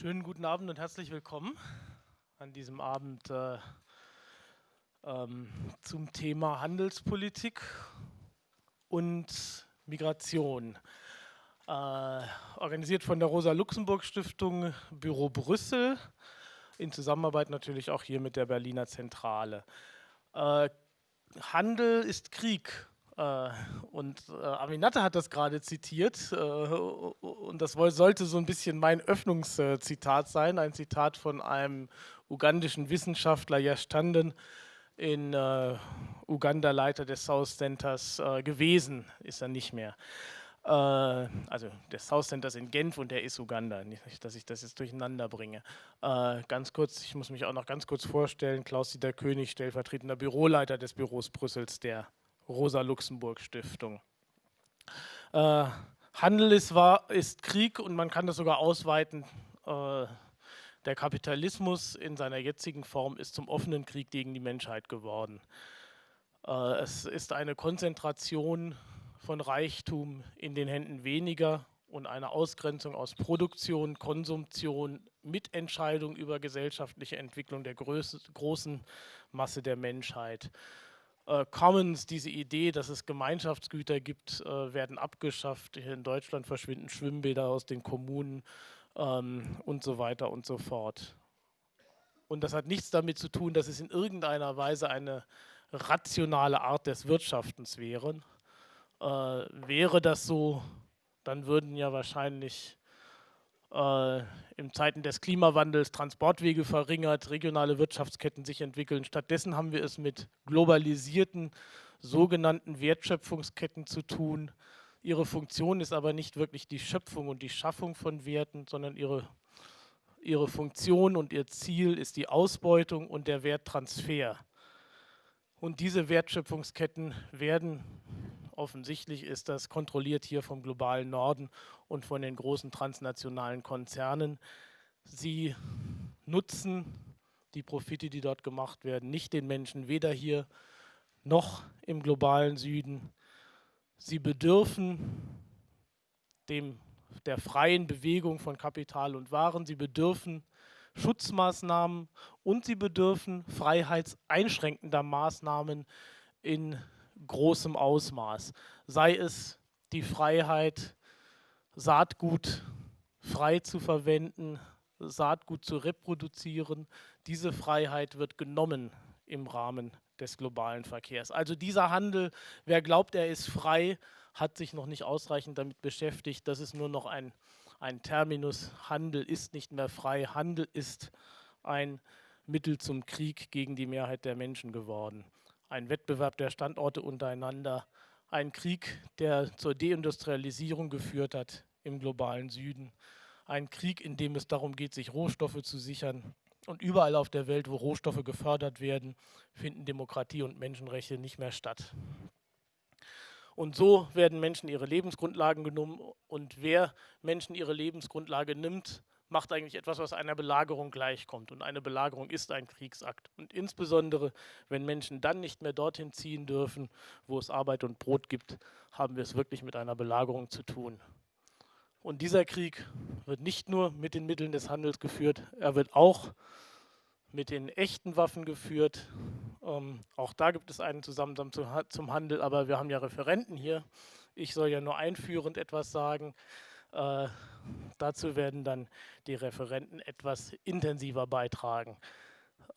Schönen guten Abend und herzlich willkommen an diesem Abend äh, ähm, zum Thema Handelspolitik und Migration. Äh, organisiert von der Rosa-Luxemburg-Stiftung Büro Brüssel, in Zusammenarbeit natürlich auch hier mit der Berliner Zentrale. Äh, Handel ist Krieg und äh, Aminata hat das gerade zitiert äh, und das sollte so ein bisschen mein Öffnungszitat sein, ein Zitat von einem ugandischen Wissenschaftler, Yashtanden, in Uganda Leiter des South Centers gewesen, ist er nicht mehr. also des South Centers in Genf und der ist Uganda, nicht, dass ich das jetzt durcheinander bringe. ganz kurz, ich muss mich auch noch ganz kurz vorstellen, Klaus-Dieter König, stellvertretender Büroleiter des Büros Brüssels der Rosa-Luxemburg-Stiftung. Äh, Handel ist, war, ist Krieg und man kann das sogar ausweiten. Äh, der Kapitalismus in seiner jetzigen Form ist zum offenen Krieg gegen die Menschheit geworden. Äh, es ist eine Konzentration von Reichtum in den Händen weniger und eine Ausgrenzung aus Produktion, Konsumtion, Mitentscheidung über gesellschaftliche Entwicklung der großen Masse der Menschheit äh, Commons, diese Idee, dass es Gemeinschaftsgüter gibt, äh, werden abgeschafft. Hier in Deutschland verschwinden Schwimmbäder aus den Kommunen ähm, und so weiter und so fort. Und das hat nichts damit zu tun, dass es in irgendeiner Weise eine rationale Art des Wirtschaftens wäre. Äh, wäre das so, dann würden ja wahrscheinlich äh, in Zeiten des Klimawandels Transportwege verringert, regionale Wirtschaftsketten sich entwickeln. Stattdessen haben wir es mit globalisierten sogenannten Wertschöpfungsketten zu tun. Ihre Funktion ist aber nicht wirklich die Schöpfung und die Schaffung von Werten, sondern ihre, ihre Funktion und ihr Ziel ist die Ausbeutung und der Werttransfer. Und diese Wertschöpfungsketten werden offensichtlich ist das kontrolliert hier vom globalen Norden und von den großen transnationalen Konzernen. Sie nutzen die Profite, die dort gemacht werden, nicht den Menschen, weder hier noch im globalen Süden. Sie bedürfen dem, der freien Bewegung von Kapital und Waren. Sie bedürfen Schutzmaßnahmen und sie bedürfen freiheitseinschränkender Maßnahmen in großem Ausmaß. Sei es die Freiheit, Saatgut frei zu verwenden, Saatgut zu reproduzieren. Diese Freiheit wird genommen im Rahmen des globalen Verkehrs. Also dieser Handel, wer glaubt, er ist frei, hat sich noch nicht ausreichend damit beschäftigt. Das ist nur noch ein, ein Terminus. Handel ist nicht mehr frei. Handel ist ein Mittel zum Krieg gegen die Mehrheit der Menschen geworden ein Wettbewerb der Standorte untereinander, ein Krieg, der zur Deindustrialisierung geführt hat im globalen Süden, ein Krieg, in dem es darum geht, sich Rohstoffe zu sichern. Und überall auf der Welt, wo Rohstoffe gefördert werden, finden Demokratie und Menschenrechte nicht mehr statt. Und so werden Menschen ihre Lebensgrundlagen genommen. Und wer Menschen ihre Lebensgrundlage nimmt, macht eigentlich etwas, was einer Belagerung gleichkommt. Und eine Belagerung ist ein Kriegsakt. Und insbesondere, wenn Menschen dann nicht mehr dorthin ziehen dürfen, wo es Arbeit und Brot gibt, haben wir es wirklich mit einer Belagerung zu tun. Und dieser Krieg wird nicht nur mit den Mitteln des Handels geführt, er wird auch mit den echten Waffen geführt. Ähm, auch da gibt es einen Zusammenhang zum Handel, aber wir haben ja Referenten hier. Ich soll ja nur einführend etwas sagen. Äh, dazu werden dann die Referenten etwas intensiver beitragen.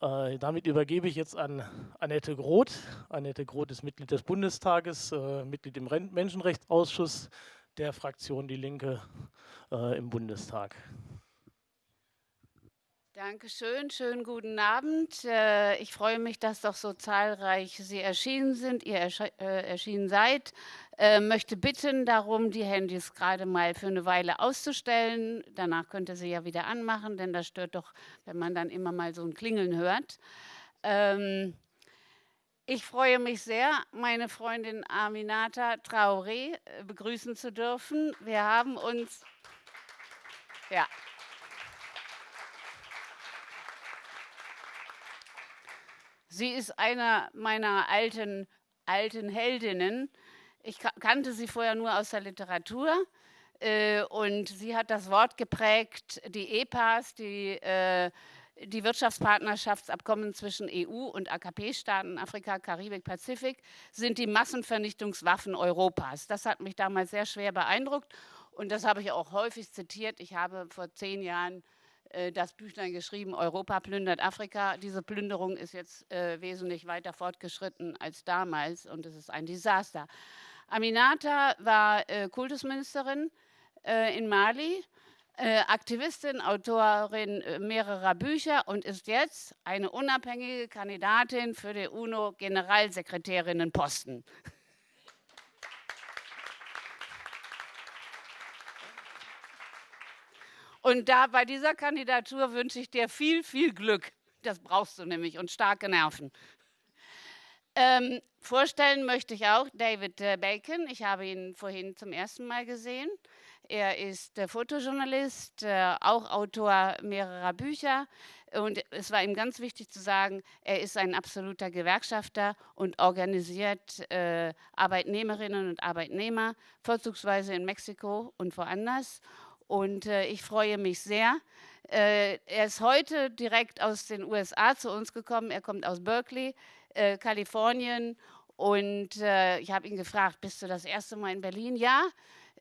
Äh, damit übergebe ich jetzt an Annette Groth. Annette Groth ist Mitglied des Bundestages, äh, Mitglied im Menschenrechtsausschuss der Fraktion Die Linke äh, im Bundestag. Dankeschön, schönen guten Abend. Äh, ich freue mich, dass doch so zahlreich Sie erschienen sind, ihr äh, erschienen seid. Äh, möchte bitten darum, die Handys gerade mal für eine Weile auszustellen. Danach könnt ihr sie ja wieder anmachen, denn das stört doch, wenn man dann immer mal so ein Klingeln hört. Ähm, ich freue mich sehr, meine Freundin Aminata Traoré begrüßen zu dürfen. Wir haben uns... Ja. Sie ist einer meiner alten, alten Heldinnen. Ich kannte sie vorher nur aus der Literatur. Äh, und sie hat das Wort geprägt, die EPAs, die, äh, die Wirtschaftspartnerschaftsabkommen zwischen EU und AKP-Staaten, Afrika, Karibik, Pazifik, sind die Massenvernichtungswaffen Europas. Das hat mich damals sehr schwer beeindruckt und das habe ich auch häufig zitiert. Ich habe vor zehn Jahren äh, das Büchlein geschrieben, Europa plündert Afrika. Diese Plünderung ist jetzt wesentlich weiter fortgeschritten als damals und es ist ein Desaster. Aminata war äh, Kultusministerin äh, in Mali, äh, Aktivistin, Autorin äh, mehrerer Bücher und ist jetzt eine unabhängige Kandidatin für den UNO-Generalsekretärinnenposten. Und da bei dieser Kandidatur wünsche ich dir viel, viel Glück. Das brauchst du nämlich und starke Nerven. Ähm, vorstellen möchte ich auch David äh, Bacon. Ich habe ihn vorhin zum ersten Mal gesehen. Er ist äh, Fotojournalist, äh, auch Autor mehrerer Bücher. Und es war ihm ganz wichtig zu sagen, er ist ein absoluter Gewerkschafter und organisiert äh, Arbeitnehmerinnen und Arbeitnehmer, vorzugsweise in Mexiko und woanders. Und äh, ich freue mich sehr. Äh, er ist heute direkt aus den USA zu uns gekommen. Er kommt aus Berkeley, äh, Kalifornien. Und äh, ich habe ihn gefragt, bist du das erste Mal in Berlin? Ja.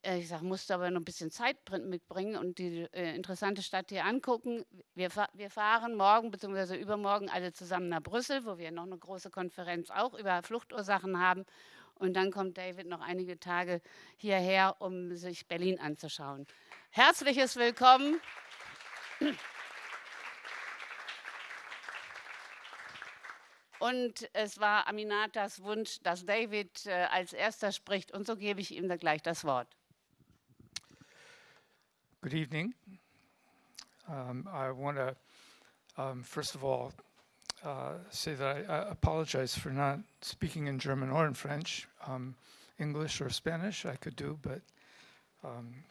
Äh, ich sage, musst du aber noch ein bisschen Zeit mitbringen und die äh, interessante Stadt hier angucken. Wir, wir fahren morgen bzw. übermorgen alle zusammen nach Brüssel, wo wir noch eine große Konferenz auch über Fluchtursachen haben. Und dann kommt David noch einige Tage hierher, um sich Berlin anzuschauen. Herzliches Willkommen. Und es war Aminatas Wunsch, dass David äh, als erster spricht. Und so gebe ich ihm dann gleich das Wort. Good evening. Um, I want to, um, first of all, uh, say that I, I, apologize for not speaking in German or in French. Um, English or Spanish I could do, but um,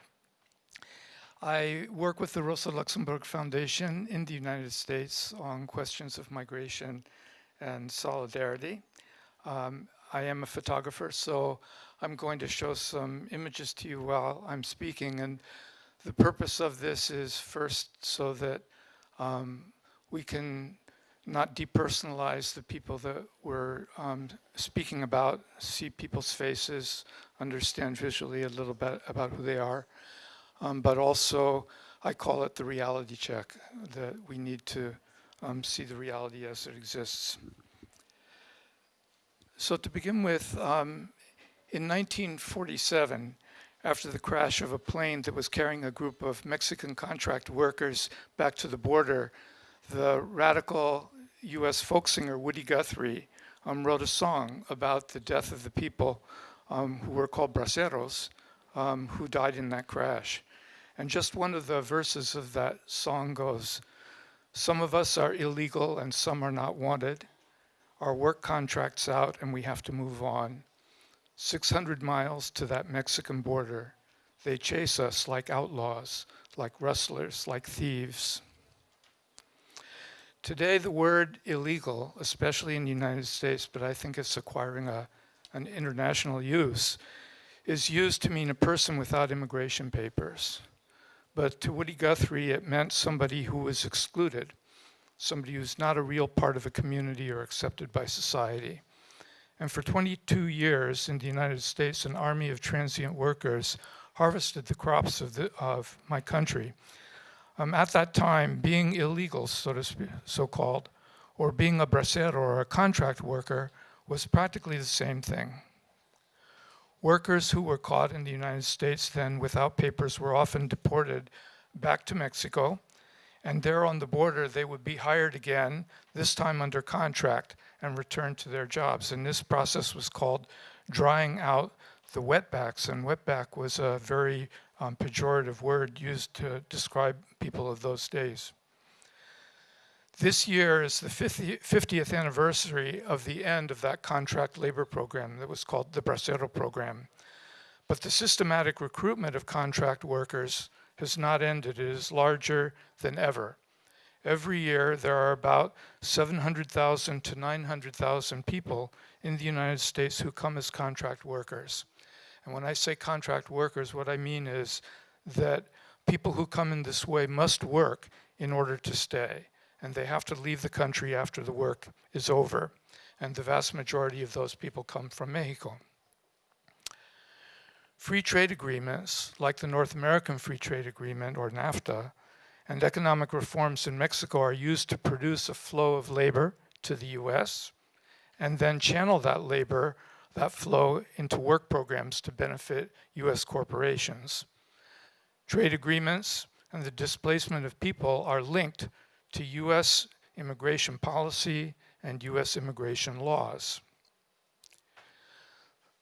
I work with the Rosa Luxemburg Foundation in the United States on questions of migration and solidarity. Um, I am a photographer, so I'm going to show some images to you while I'm speaking. And the purpose of this is first so that um, we can not depersonalize the people that we're um, speaking about, see people's faces, understand visually a little bit about who they are um, but also I call it the reality check, that we need to um, see the reality as it exists. So to begin with, um, in 1947, after the crash of a plane that was carrying a group of Mexican contract workers back to the border, the radical US folk singer Woody Guthrie um, wrote a song about the death of the people um, who were called braceros, um, who died in that crash. And just one of the verses of that song goes, some of us are illegal and some are not wanted. Our work contract's out and we have to move on. 600 miles to that Mexican border. They chase us like outlaws, like rustlers, like thieves. Today, the word illegal, especially in the United States, but I think it's acquiring a, an international use, is used to mean a person without immigration papers. But to Woody Guthrie, it meant somebody who was excluded, somebody who's not a real part of a community or accepted by society. And for 22 years in the United States, an army of transient workers harvested the crops of, the, of my country. Um, at that time, being illegal, so to speak, so-called, or being a bracero or a contract worker was practically the same thing. Workers who were caught in the United States then without papers were often deported back to Mexico. And there on the border, they would be hired again, this time under contract, and returned to their jobs. And this process was called drying out the wetbacks. And wetback was a very um, pejorative word used to describe people of those days. This year is the 50th anniversary of the end of that contract labor program that was called the Bracero program. But the systematic recruitment of contract workers has not ended. It is larger than ever. Every year, there are about 700,000 to 900,000 people in the United States who come as contract workers. And when I say contract workers, what I mean is that people who come in this way must work in order to stay, and they have to leave the country after the work is over. And the vast majority of those people come from Mexico. Free trade agreements, like the North American Free Trade Agreement or NAFTA, and economic reforms in Mexico are used to produce a flow of labor to the US and then channel that labor, that flow into work programs to benefit US corporations. Trade agreements and the displacement of people are linked to US immigration policy and US immigration laws.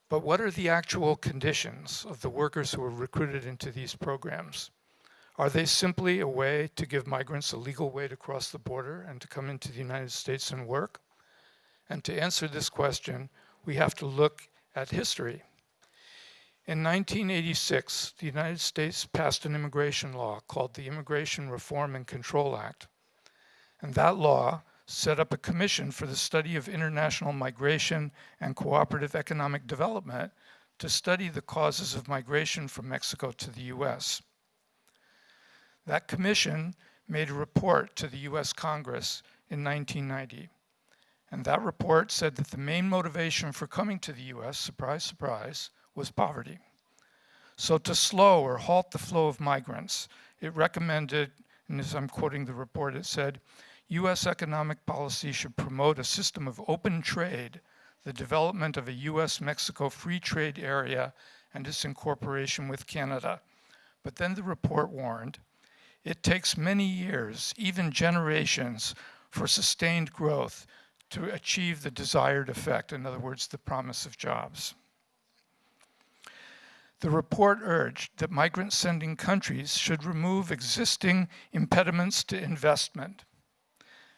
But what are the actual conditions of the workers who are recruited into these programs? Are they simply a way to give migrants a legal way to cross the border and to come into the United States and work? And to answer this question, we have to look at history. In 1986, the United States passed an immigration law called the Immigration Reform and Control Act. And that law set up a commission for the study of international migration and cooperative economic development to study the causes of migration from Mexico to the US. That commission made a report to the US Congress in 1990. And that report said that the main motivation for coming to the US, surprise, surprise, was poverty. So to slow or halt the flow of migrants, it recommended, and as I'm quoting the report, it said, US economic policy should promote a system of open trade, the development of a US-Mexico free trade area, and its incorporation with Canada. But then the report warned, it takes many years, even generations, for sustained growth to achieve the desired effect, in other words, the promise of jobs. The report urged that migrant sending countries should remove existing impediments to investment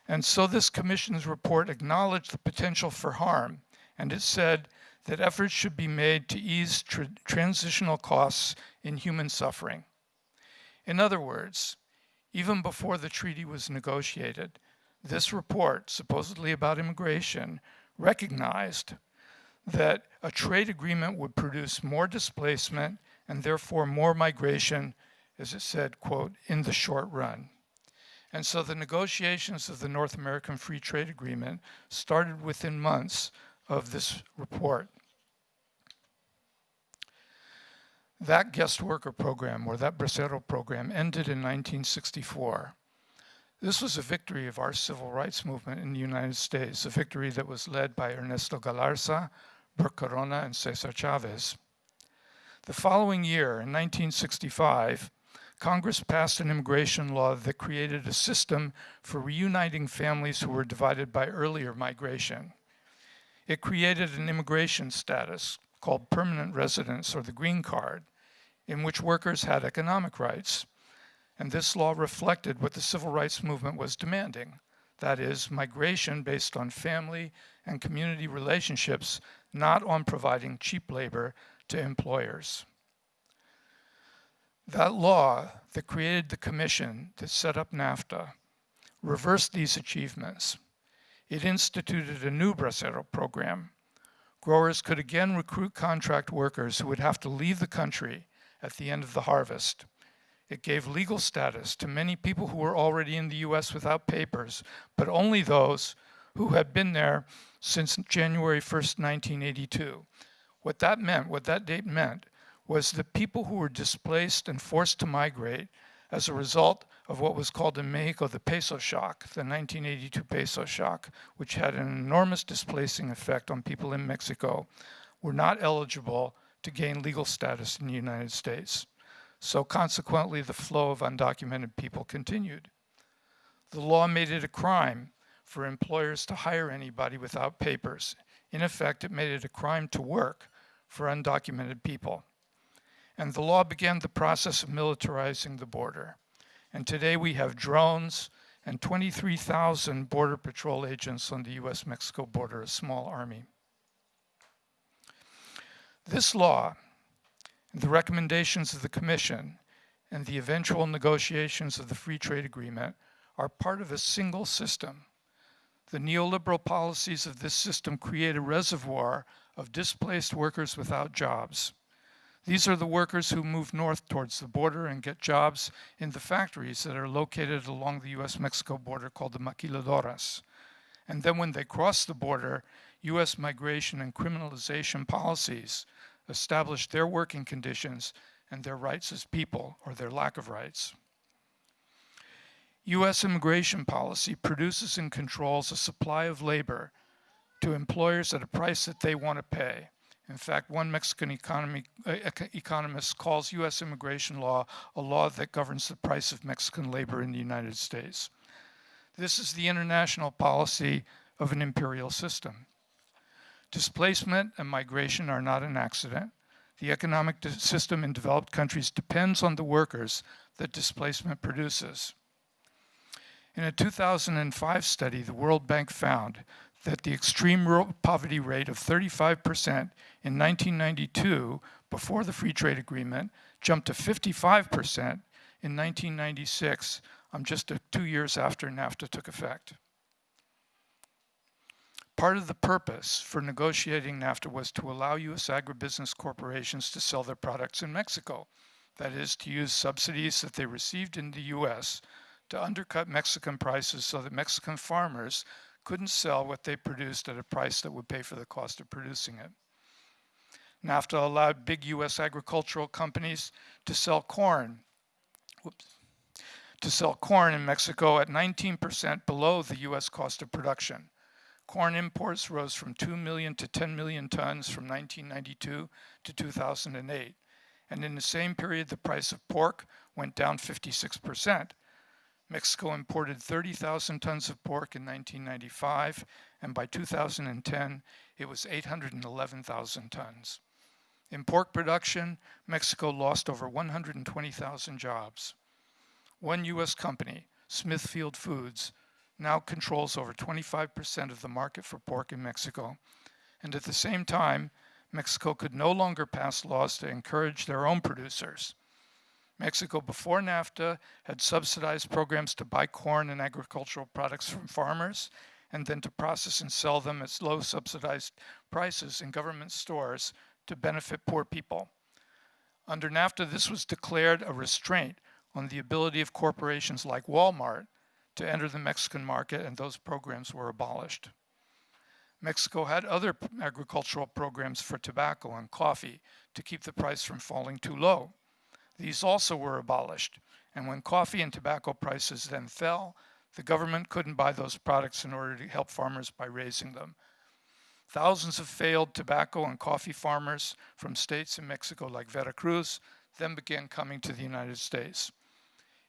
and so this commission's report acknowledged the potential for harm, and it said that efforts should be made to ease tr transitional costs in human suffering. In other words, even before the treaty was negotiated, this report, supposedly about immigration, recognized that a trade agreement would produce more displacement and therefore more migration, as it said, quote, in the short run. And so the negotiations of the North American Free Trade Agreement started within months of this report. That guest worker program, or that Bracero program, ended in 1964. This was a victory of our civil rights movement in the United States, a victory that was led by Ernesto Galarza, Bert Corona, and Cesar Chavez. The following year, in 1965, Congress passed an immigration law that created a system for reuniting families who were divided by earlier migration. It created an immigration status called permanent residence or the green card, in which workers had economic rights. And this law reflected what the civil rights movement was demanding. That is, migration based on family and community relationships, not on providing cheap labor to employers. That law that created the commission that set up NAFTA reversed these achievements. It instituted a new Bracero program. Growers could again recruit contract workers who would have to leave the country at the end of the harvest. It gave legal status to many people who were already in the US without papers, but only those who had been there since January 1st, 1982. What that meant, what that date meant, was the people who were displaced and forced to migrate as a result of what was called in Mexico the peso shock, the 1982 peso shock, which had an enormous displacing effect on people in Mexico, were not eligible to gain legal status in the United States. So consequently, the flow of undocumented people continued. The law made it a crime for employers to hire anybody without papers. In effect, it made it a crime to work for undocumented people. And the law began the process of militarizing the border. And today we have drones and 23,000 Border Patrol agents on the US-Mexico border, a small army. This law, the recommendations of the Commission, and the eventual negotiations of the Free Trade Agreement are part of a single system. The neoliberal policies of this system create a reservoir of displaced workers without jobs. These are the workers who move north towards the border and get jobs in the factories that are located along the US-Mexico border called the maquiladoras. And then when they cross the border, US migration and criminalization policies establish their working conditions and their rights as people, or their lack of rights. US immigration policy produces and controls a supply of labor to employers at a price that they want to pay. In fact, one Mexican economy, uh, economist calls US immigration law a law that governs the price of Mexican labor in the United States. This is the international policy of an imperial system. Displacement and migration are not an accident. The economic system in developed countries depends on the workers that displacement produces. In a 2005 study, the World Bank found that the extreme poverty rate of 35% in 1992, before the free trade agreement, jumped to 55% in 1996, um, just a, two years after NAFTA took effect. Part of the purpose for negotiating NAFTA was to allow U.S. agribusiness corporations to sell their products in Mexico. That is, to use subsidies that they received in the U.S to undercut Mexican prices so that Mexican farmers couldn't sell what they produced at a price that would pay for the cost of producing it. NAFTA allowed big US agricultural companies to sell corn, whoops, to sell corn in Mexico at 19% below the US cost of production. Corn imports rose from 2 million to 10 million tons from 1992 to 2008. And in the same period, the price of pork went down 56%. Mexico imported 30,000 tons of pork in 1995, and by 2010, it was 811,000 tons. In pork production, Mexico lost over 120,000 jobs. One US company, Smithfield Foods, now controls over 25% of the market for pork in Mexico. And at the same time, Mexico could no longer pass laws to encourage their own producers. Mexico, before NAFTA, had subsidized programs to buy corn and agricultural products from farmers and then to process and sell them at low subsidized prices in government stores to benefit poor people. Under NAFTA, this was declared a restraint on the ability of corporations like Walmart to enter the Mexican market, and those programs were abolished. Mexico had other agricultural programs for tobacco and coffee to keep the price from falling too low. These also were abolished. And when coffee and tobacco prices then fell, the government couldn't buy those products in order to help farmers by raising them. Thousands of failed tobacco and coffee farmers from states in Mexico like Veracruz then began coming to the United States.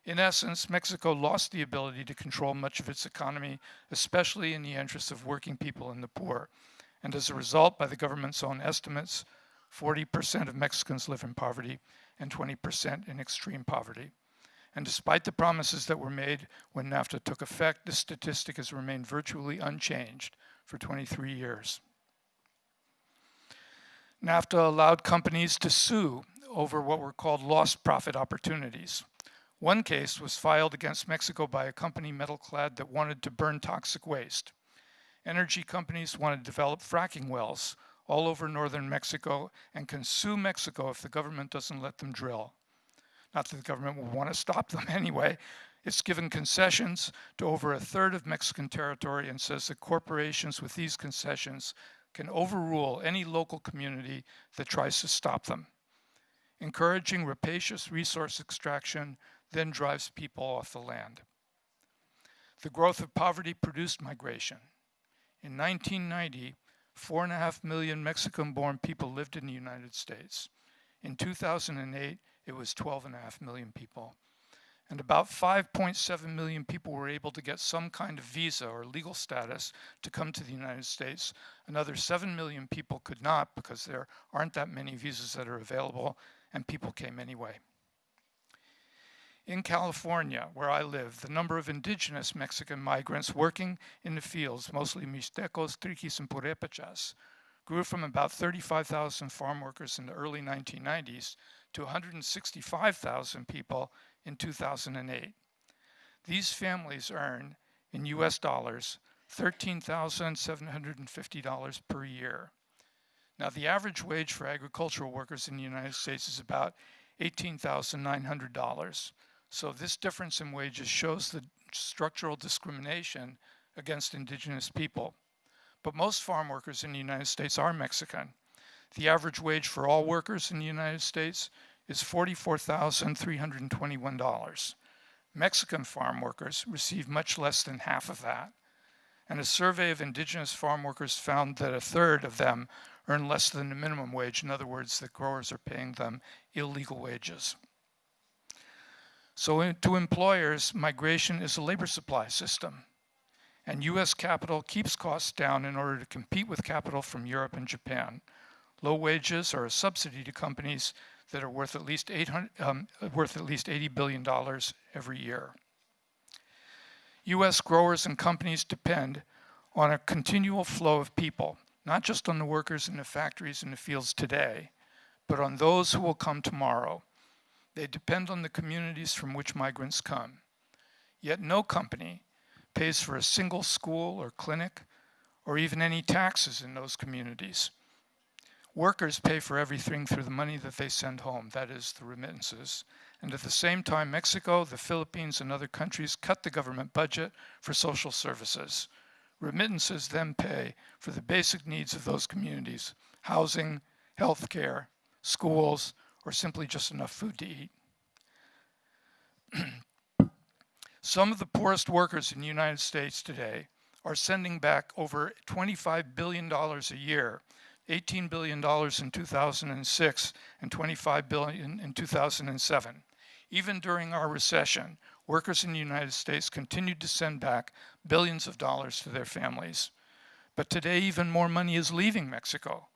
In essence, Mexico lost the ability to control much of its economy, especially in the interests of working people and the poor. And as a result, by the government's own estimates, 40% of Mexicans live in poverty and 20% in extreme poverty. And despite the promises that were made when NAFTA took effect, this statistic has remained virtually unchanged for 23 years. NAFTA allowed companies to sue over what were called lost profit opportunities. One case was filed against Mexico by a company, Metalclad, that wanted to burn toxic waste. Energy companies wanted to develop fracking wells all over northern Mexico and can sue Mexico if the government doesn't let them drill. Not that the government will want to stop them anyway. It's given concessions to over a third of Mexican territory and says that corporations with these concessions can overrule any local community that tries to stop them. Encouraging rapacious resource extraction then drives people off the land. The growth of poverty produced migration. In 1990, Four and a half million Mexican born people lived in the United States. In 2008, it was 12 and a half million people. And about 5.7 million people were able to get some kind of visa or legal status to come to the United States. Another 7 million people could not because there aren't that many visas that are available, and people came anyway. In California, where I live, the number of indigenous Mexican migrants working in the fields, mostly Mixtecos, Triquis, and Purépechas, grew from about 35,000 farm workers in the early 1990s to 165,000 people in 2008. These families earn, in US dollars, $13,750 per year. Now, the average wage for agricultural workers in the United States is about $18,900. So this difference in wages shows the structural discrimination against indigenous people. But most farm workers in the United States are Mexican. The average wage for all workers in the United States is $44,321. Mexican farm workers receive much less than half of that. And a survey of indigenous farm workers found that a third of them earn less than the minimum wage. In other words, the growers are paying them illegal wages. So to employers, migration is a labor supply system. And US capital keeps costs down in order to compete with capital from Europe and Japan. Low wages are a subsidy to companies that are worth at least, 800, um, worth at least $80 billion every year. US growers and companies depend on a continual flow of people, not just on the workers in the factories and the fields today, but on those who will come tomorrow. They depend on the communities from which migrants come. Yet no company pays for a single school or clinic or even any taxes in those communities. Workers pay for everything through the money that they send home, that is, the remittances. And at the same time, Mexico, the Philippines, and other countries cut the government budget for social services. Remittances then pay for the basic needs of those communities housing, health care, schools, or simply just enough food to eat. Some of the poorest workers in the United States today are sending back over $25 billion a year $18 billion in 2006 and 25 billion in 2007. Even during our recession, workers in the United States continued to send back billions of dollars to their families. But today, even more money is leaving Mexico.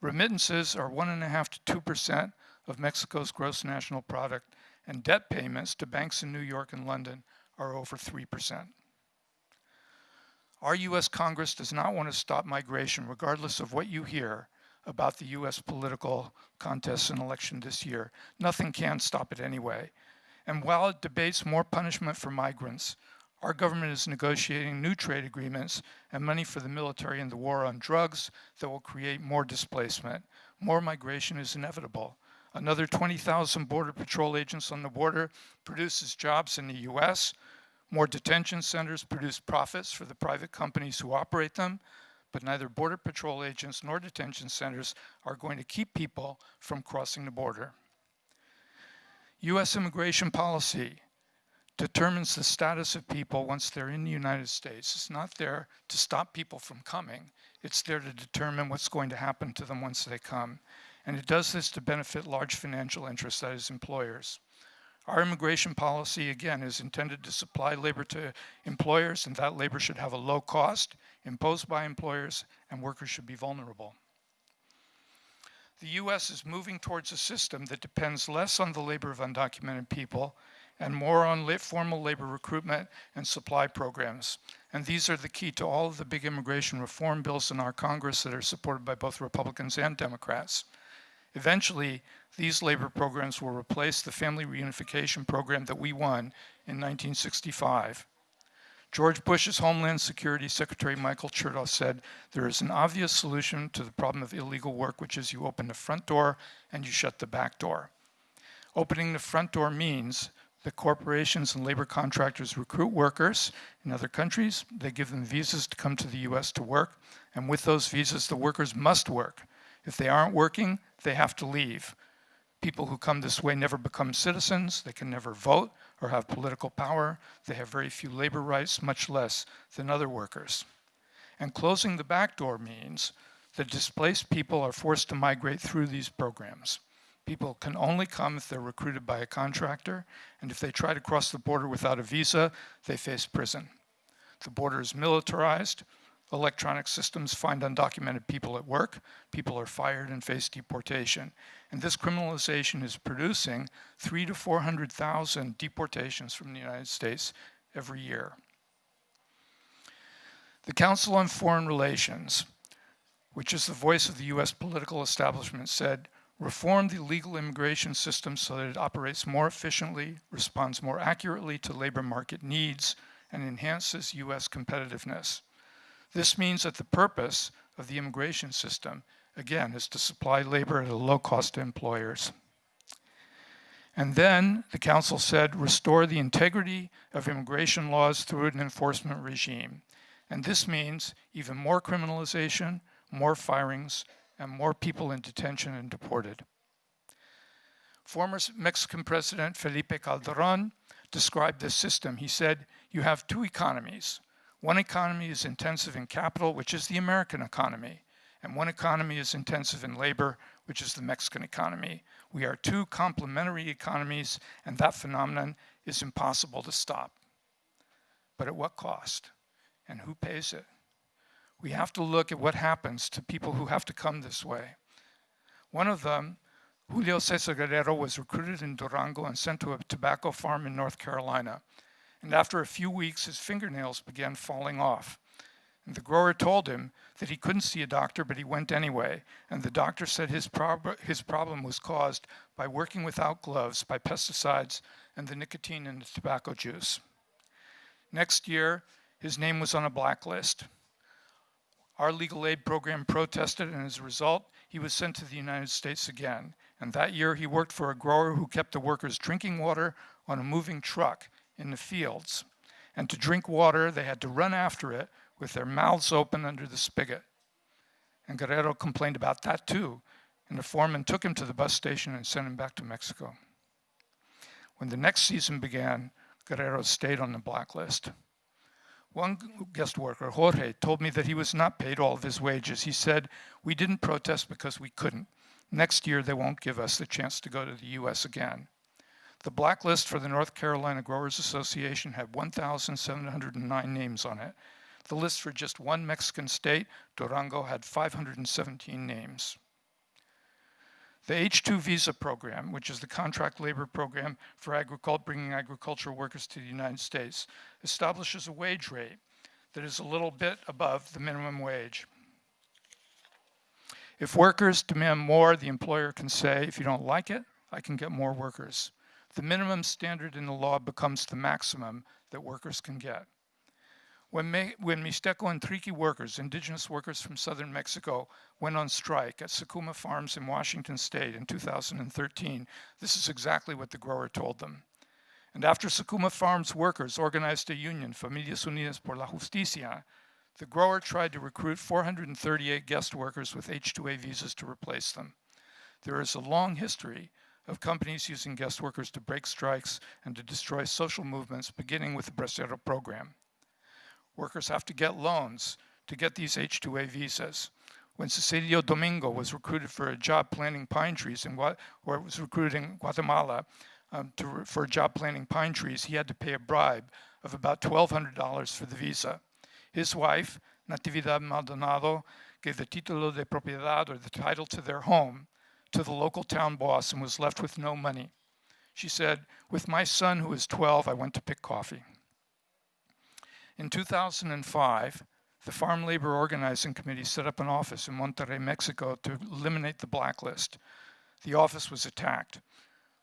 Remittances are one and a half to two percent of Mexico's gross national product, and debt payments to banks in New York and London are over three percent. Our US Congress does not want to stop migration, regardless of what you hear about the US political contest and election this year. Nothing can stop it anyway. And while it debates more punishment for migrants, our government is negotiating new trade agreements and money for the military and the war on drugs that will create more displacement. More migration is inevitable. Another 20,000 Border Patrol agents on the border produces jobs in the US, more detention centers produce profits for the private companies who operate them, but neither Border Patrol agents nor detention centers are going to keep people from crossing the border. US immigration policy determines the status of people once they're in the United States. It's not there to stop people from coming. It's there to determine what's going to happen to them once they come. And it does this to benefit large financial interests, that is employers. Our immigration policy, again, is intended to supply labor to employers, and that labor should have a low cost imposed by employers, and workers should be vulnerable. The US is moving towards a system that depends less on the labor of undocumented people and more on formal labor recruitment and supply programs. And these are the key to all of the big immigration reform bills in our Congress that are supported by both Republicans and Democrats. Eventually, these labor programs will replace the family reunification program that we won in 1965. George Bush's Homeland Security Secretary Michael Chertoff said, there is an obvious solution to the problem of illegal work, which is you open the front door and you shut the back door. Opening the front door means that corporations and labor contractors recruit workers in other countries. They give them visas to come to the US to work. And with those visas, the workers must work. If they aren't working, they have to leave. People who come this way never become citizens, they can never vote or have political power, they have very few labor rights, much less than other workers. And closing the back door means that displaced people are forced to migrate through these programs. People can only come if they're recruited by a contractor, and if they try to cross the border without a visa, they face prison. The border is militarized, Electronic systems find undocumented people at work. People are fired and face deportation. And this criminalization is producing three to 400,000 deportations from the United States every year. The Council on Foreign Relations, which is the voice of the US political establishment, said, reform the legal immigration system so that it operates more efficiently, responds more accurately to labor market needs, and enhances US competitiveness. This means that the purpose of the immigration system again, is to supply labor at a low cost to employers. And then the council said, restore the integrity of immigration laws through an enforcement regime. And this means even more criminalization, more firings, and more people in detention and deported. Former Mexican President Felipe Calderon described this system. He said, you have two economies. One economy is intensive in capital, which is the American economy, and one economy is intensive in labor, which is the Mexican economy. We are two complementary economies, and that phenomenon is impossible to stop. But at what cost? And who pays it? We have to look at what happens to people who have to come this way. One of them, Julio Cesar Guerrero, was recruited in Durango and sent to a tobacco farm in North Carolina. And after a few weeks, his fingernails began falling off. And the grower told him that he couldn't see a doctor, but he went anyway. And the doctor said his, prob his problem was caused by working without gloves, by pesticides, and the nicotine in the tobacco juice. Next year, his name was on a blacklist. Our legal aid program protested, and as a result, he was sent to the United States again. And that year, he worked for a grower who kept the workers drinking water on a moving truck in the fields. And to drink water, they had to run after it with their mouths open under the spigot. And Guerrero complained about that too, and the foreman took him to the bus station and sent him back to Mexico. When the next season began, Guerrero stayed on the blacklist. One guest worker, Jorge, told me that he was not paid all of his wages. He said, We didn't protest because we couldn't. Next year, they won't give us the chance to go to the US again. The blacklist for the North Carolina Growers Association had 1,709 names on it, the list for just one Mexican state, Durango, had 517 names. The H-2 visa program, which is the contract labor program for agricult, bringing agricultural workers to the United States, establishes a wage rate that is a little bit above the minimum wage. If workers demand more, the employer can say, if you don't like it, I can get more workers. The minimum standard in the law becomes the maximum that workers can get. When, Me when Mixteco and Triqui workers, indigenous workers from southern Mexico, went on strike at Sakuma Farms in Washington state in 2013, this is exactly what the grower told them. And after Sakuma Farms workers organized a union, Familias Unidas por la Justicia, the grower tried to recruit 438 guest workers with H-2A visas to replace them. There is a long history of companies using guest workers to break strikes and to destroy social movements, beginning with the Bracero program. Workers have to get loans to get these H-2A visas. When Cecilio Domingo was recruited for a job planting pine trees in or was recruited in Guatemala um, to, for a job planting pine trees, he had to pay a bribe of about $1,200 for the visa. His wife, Natividad Maldonado, gave the título de propiedad, or the title to their home, to the local town boss and was left with no money. She said, with my son who is 12, I went to pick coffee. In 2005, the Farm Labor Organizing Committee set up an office in Monterrey, Mexico to eliminate the blacklist. The office was attacked.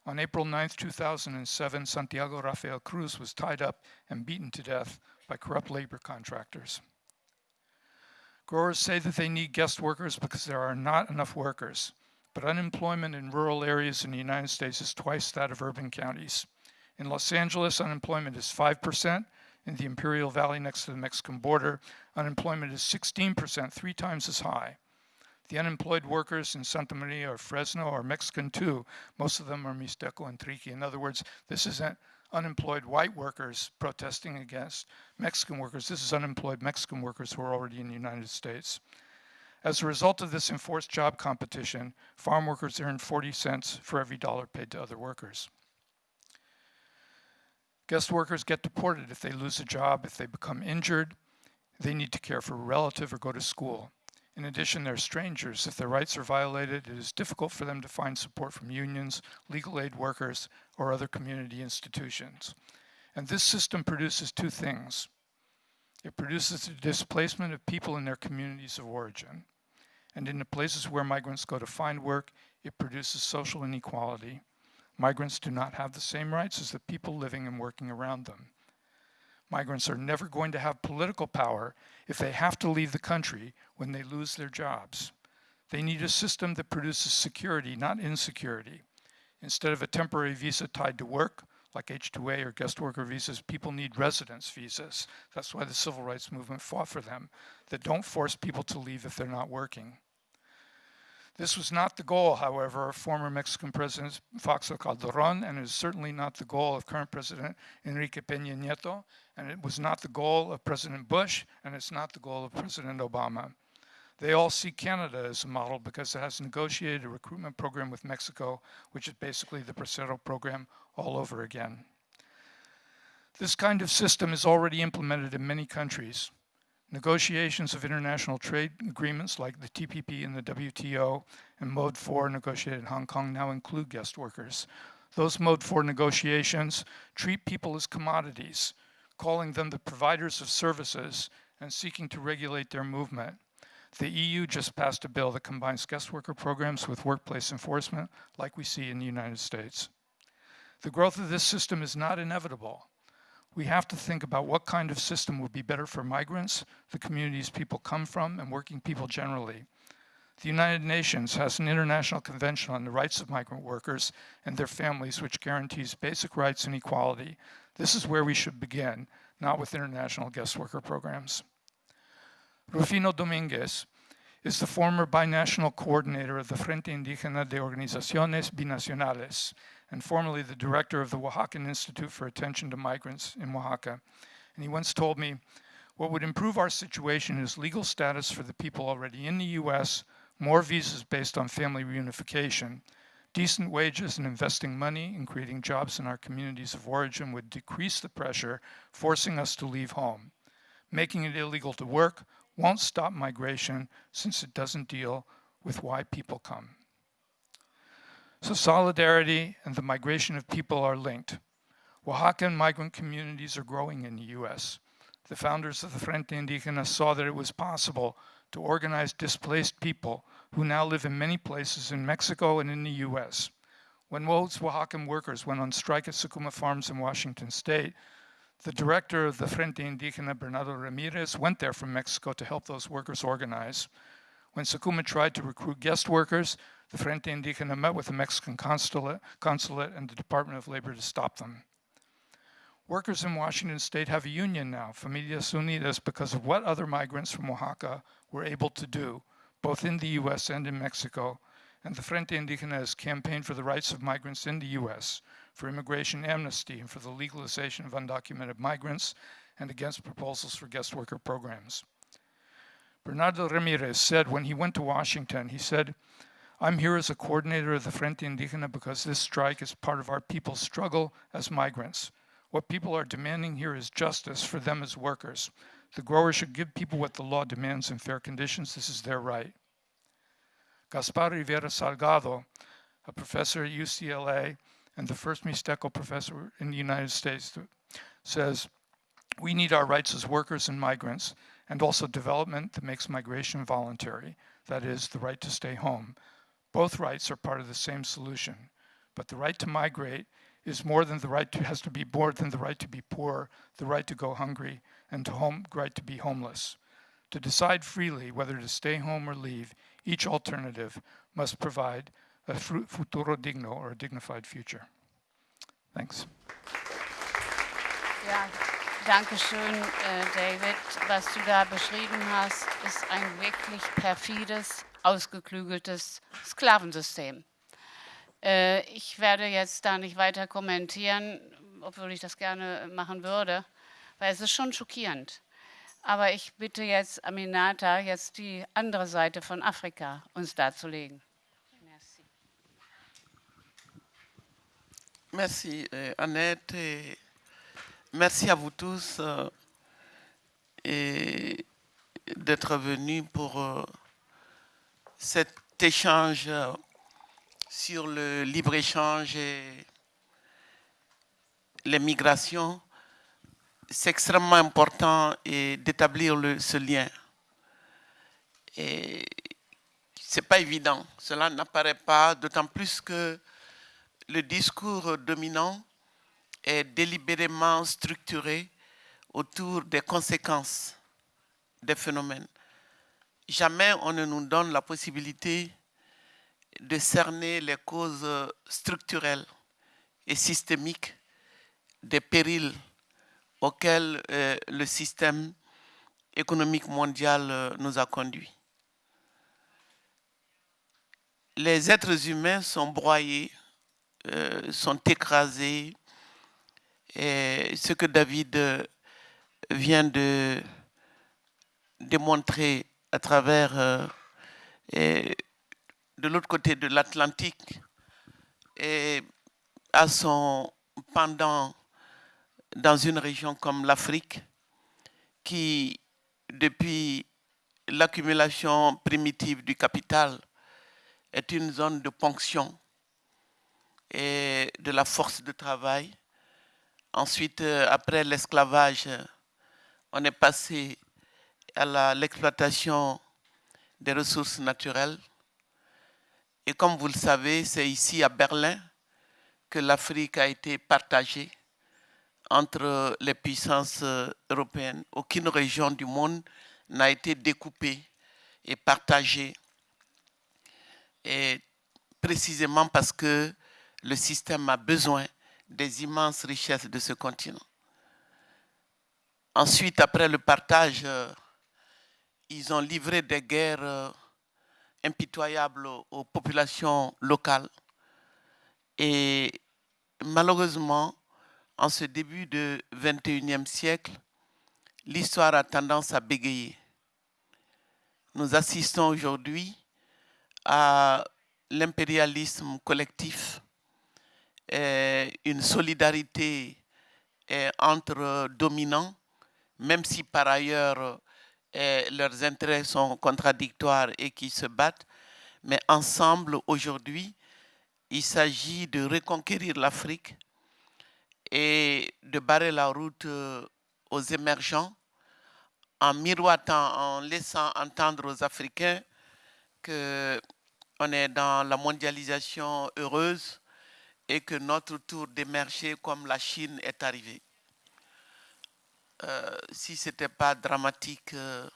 On April 9, 2007, Santiago Rafael Cruz was tied up and beaten to death by corrupt labor contractors. Growers say that they need guest workers because there are not enough workers, but unemployment in rural areas in the United States is twice that of urban counties. In Los Angeles, unemployment is 5%, in the Imperial Valley next to the Mexican border, unemployment is 16%, three times as high. The unemployed workers in Santa Maria or Fresno are Mexican too. Most of them are Mixteco and Triqui. In other words, this isn't unemployed white workers protesting against Mexican workers. This is unemployed Mexican workers who are already in the United States. As a result of this enforced job competition, farm workers earn 40 cents for every dollar paid to other workers. Guest workers get deported if they lose a job, if they become injured, they need to care for a relative or go to school. In addition, they're strangers. If their rights are violated, it is difficult for them to find support from unions, legal aid workers, or other community institutions. And this system produces two things. It produces the displacement of people in their communities of origin. And in the places where migrants go to find work, it produces social inequality. Migrants do not have the same rights as the people living and working around them. Migrants are never going to have political power if they have to leave the country when they lose their jobs. They need a system that produces security, not insecurity. Instead of a temporary visa tied to work, like H-2A or guest worker visas, people need residence visas. That's why the civil rights movement fought for them, that don't force people to leave if they're not working. This was not the goal, however, of former Mexican President Fox Calderon, and it is certainly not the goal of current President Enrique Peña Nieto, and it was not the goal of President Bush, and it's not the goal of President Obama. They all see Canada as a model because it has negotiated a recruitment program with Mexico, which is basically the Bracero program all over again. This kind of system is already implemented in many countries. Negotiations of international trade agreements like the TPP and the WTO and Mode 4 negotiated in Hong Kong now include guest workers. Those Mode 4 negotiations treat people as commodities, calling them the providers of services and seeking to regulate their movement. The EU just passed a bill that combines guest worker programs with workplace enforcement like we see in the United States. The growth of this system is not inevitable we have to think about what kind of system would be better for migrants, the communities people come from, and working people generally. The United Nations has an international convention on the rights of migrant workers and their families which guarantees basic rights and equality. This is where we should begin, not with international guest worker programs. Rufino Dominguez is the former binational coordinator of the Frente Indígena de Organizaciones Binacionales, and formerly the director of the Oaxacan Institute for Attention to Migrants in Oaxaca. And he once told me, what would improve our situation is legal status for the people already in the US, more visas based on family reunification, decent wages and investing money in creating jobs in our communities of origin would decrease the pressure, forcing us to leave home. Making it illegal to work won't stop migration since it doesn't deal with why people come. So solidarity and the migration of people are linked. Oaxacan migrant communities are growing in the US. The founders of the Frente Indígena saw that it was possible to organize displaced people who now live in many places in Mexico and in the US. When most Oaxacan workers went on strike at Sakuma Farms in Washington state, the director of the Frente Indígena, Bernardo Ramirez, went there from Mexico to help those workers organize. When Sakuma tried to recruit guest workers, the Frente Indígena met with the Mexican consulate, consulate and the Department of Labor to stop them. Workers in Washington state have a union now, Familias Unidas, because of what other migrants from Oaxaca were able to do, both in the US and in Mexico. And the Frente Indígena has campaigned for the rights of migrants in the US, for immigration amnesty, and for the legalization of undocumented migrants, and against proposals for guest worker programs. Bernardo Ramirez said when he went to Washington, he said, I'm here as a coordinator of the Frente Indígena because this strike is part of our people's struggle as migrants. What people are demanding here is justice for them as workers. The growers should give people what the law demands in fair conditions. This is their right. Gaspar Rivera Salgado, a professor at UCLA and the first Mixteco professor in the United States, says, we need our rights as workers and migrants and also development that makes migration voluntary, that is, the right to stay home. Both rights are part of the same solution, but the right to migrate is more than the right to, has to be more than the right to be poor, the right to go hungry, and the home, right to be homeless. To decide freely whether to stay home or leave, each alternative must provide a futuro digno or a dignified future. Thanks. Ja, danke schön, äh, David. Was du da beschrieben hast, ist ein wirklich perfides ausgeklügeltes Sklavensystem. Äh, ich werde jetzt da nicht weiter kommentieren, obwohl ich das gerne machen würde, weil es ist schon schockierend. Aber ich bitte jetzt Aminata, jetzt die andere Seite von Afrika uns darzulegen. Merci, euh, Annette. Et merci à vous tous euh, d'être venus pour euh, cet échange sur le libre-échange et les migrations, c'est extrêmement important d'établir ce lien. Et c'est pas évident, cela n'apparaît pas, d'autant plus que le discours dominant est délibérément structuré autour des conséquences des phénomènes jamais on ne nous donne la possibilité de cerner les causes structurelles et systémiques des périls auxquels euh, le système économique mondial euh, nous a conduits. Les êtres humains sont broyés, euh, sont écrasés, et ce que David vient de démontrer à travers de l'autre côté de l'Atlantique et à son pendant dans une région comme l'Afrique qui, depuis l'accumulation primitive du capital, est une zone de ponction et de la force de travail. Ensuite, euh, après l'esclavage, on est passé à l'exploitation des ressources naturelles. Et comme vous le savez, c'est ici à Berlin que l'Afrique a été partagée entre les puissances européennes. Aucune région du monde n'a été découpée et partagée. Et précisément parce que le système a besoin des immenses richesses de ce continent. Ensuite, après le partage, euh, ils ont livré des guerres euh, impitoyable aux populations locales. Et malheureusement, en ce début du 21e siècle, l'histoire a tendance à bégayer. Nous assistons aujourd'hui à l'impérialisme collectif, une solidarité entre dominants, même si par ailleurs leurs intérêts sont contradictoires et qui se battent. Mais ensemble, aujourd'hui, il s'agit de reconquérir l'Afrique et de barrer la route euh, aux émergents en miroitant, en laissant entendre aux Africains qu'on est dans la mondialisation heureuse et que notre tour d'émerger comme la Chine est arrivé. Euh, si ce n'était pas dramatique, euh,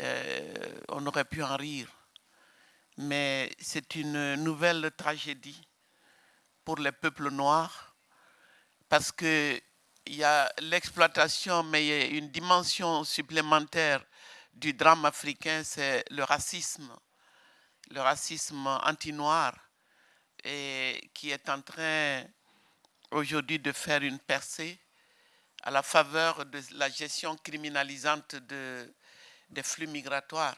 euh, on aurait pu en rire. Mais c'est une nouvelle tragédie pour les peuples noirs parce qu'il y a l'exploitation, mais il y a une dimension supplémentaire du drame africain, c'est le racisme, le racisme anti-noir, et qui est en train aujourd'hui de faire une percée à la faveur de la gestion criminalisante de, des flux migratoires.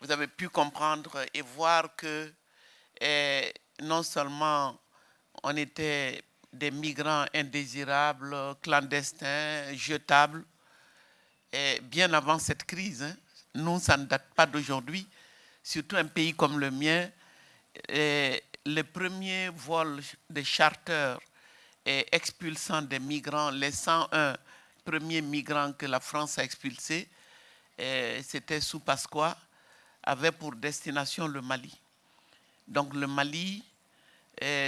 Vous avez pu comprendre et voir que eh, non seulement on était des migrants indésirables, clandestins, jetables, et bien avant cette crise, hein, nous, ça ne date pas d'aujourd'hui, surtout un pays comme le mien, et les premiers vols de charters et expulsant des migrants, les 101 premiers migrants que la France a expulsés, c'était sous Pasqua, avait pour destination le Mali. Donc le Mali,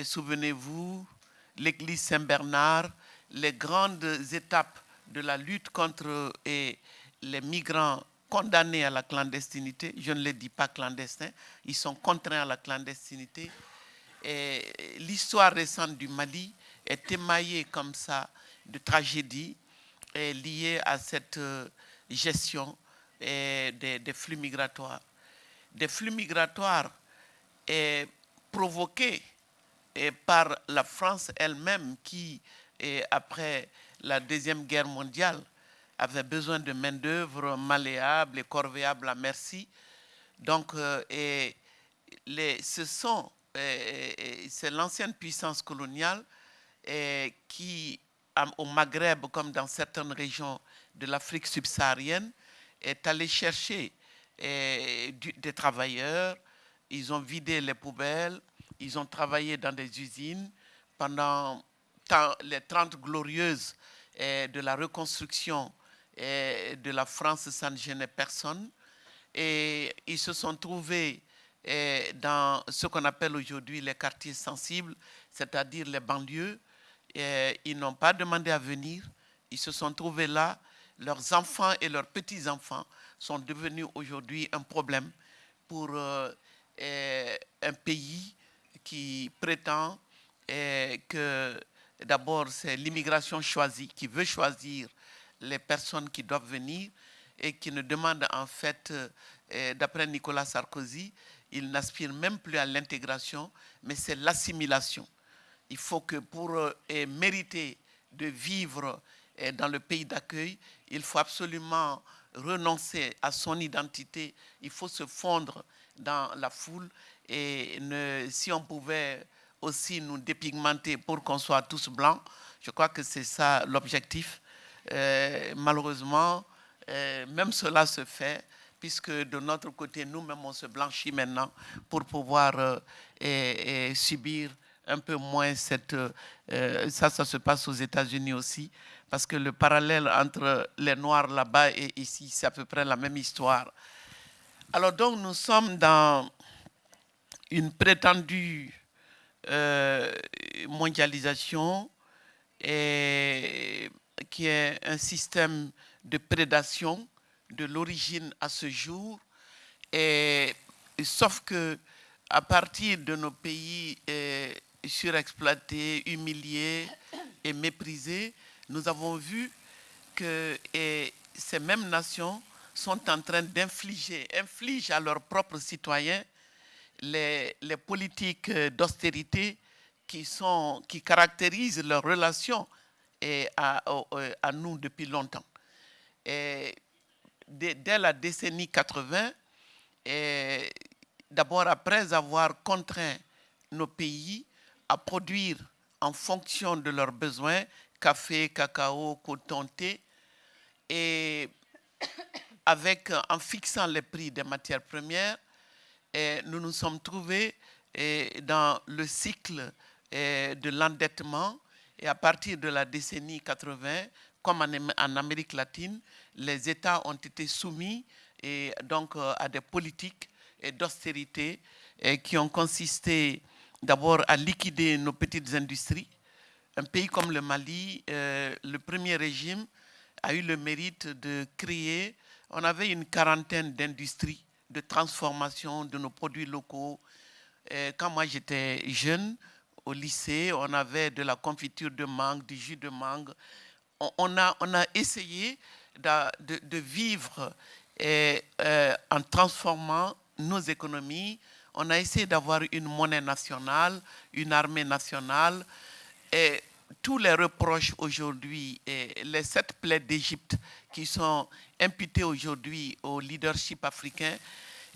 souvenez-vous, l'église Saint-Bernard, les grandes étapes de la lutte contre les migrants condamnés à la clandestinité, je ne les dis pas clandestins, ils sont contraints à la clandestinité. L'histoire récente du Mali est émaillé comme ça de tragédies liées à cette euh, gestion des, flux migratoires. Des flux migratoires provoqués par la France elle-même qui, après la Deuxième Guerre mondiale, avait besoin de main-d'œuvre malléable et corvéable à merci. Donc, euh, ce sont, c'est l'ancienne puissance coloniale qui, au Maghreb, comme dans certaines régions de l'Afrique subsaharienne, est allé chercher des travailleurs, ils ont vidé les poubelles, ils ont travaillé dans des usines pendant les 30 glorieuses de la reconstruction de la France, ça ne gênait personne. Et ils se sont trouvés dans ce qu'on appelle aujourd'hui les quartiers sensibles, c'est-à-dire les banlieues, ils n'ont pas demandé à venir. Ils se sont trouvés là. Leurs enfants et leurs petits-enfants sont devenus aujourd'hui un problème pour euh, un pays qui prétend que d'abord c'est l'immigration choisie, qui veut choisir les personnes qui doivent venir et qui ne demande en fait, d'après Nicolas Sarkozy, il n'aspire même plus à l'intégration, mais c'est l'assimilation. Il faut que pour mériter de vivre dans le pays d'accueil, il faut absolument renoncer à son identité, il faut se fondre dans la foule et si on pouvait aussi nous dépigmenter pour qu'on soit tous blancs, je crois que c'est ça l'objectif. Euh, malheureusement, euh, même cela se fait, puisque de notre côté, nous-mêmes, on se blanchit maintenant pour pouvoir euh, subir un peu moins cette... ça, ça se passe aux États-Unis aussi, parce que le parallèle entre les Noirs là-bas et ici, c'est à peu près la même histoire. Alors donc, nous sommes dans une prétendue euh, mondialisation qui est un système de prédation de l'origine à ce jour. Sauf que à partir de nos pays euh, surexploités, humiliés et méprisés, nous avons vu que ces mêmes nations sont en train d'infliger, infligent à leurs propres citoyens les, politiques d'austérité qui, qui caractérisent leurs relations à, à, nous depuis longtemps. Dès, la décennie 80, d'abord après avoir contraint nos pays à produire en fonction de leurs besoins café, cacao, coton, thé. Et avec, en fixant les prix des matières premières, nous nous sommes trouvés dans le cycle de l'endettement. Et à partir de la décennie 80, comme en Amérique latine, les États ont été soumis et donc à des politiques d'austérité qui ont consisté d'abord à liquider nos petites industries, un pays comme le Mali, euh, le premier régime a eu le mérite de créer, on avait une quarantaine d'industries de transformation de nos produits locaux. quand moi j'étais jeune, au lycée, on avait de la confiture de mangue, du jus de mangue. On, a, on a essayé de, vivre et, euh, en transformant nos économies. On a essayé d'avoir une monnaie nationale, une armée nationale, et tous les reproches aujourd'hui les sept plaies d'Égypte qui sont imputées aujourd'hui au leadership africain,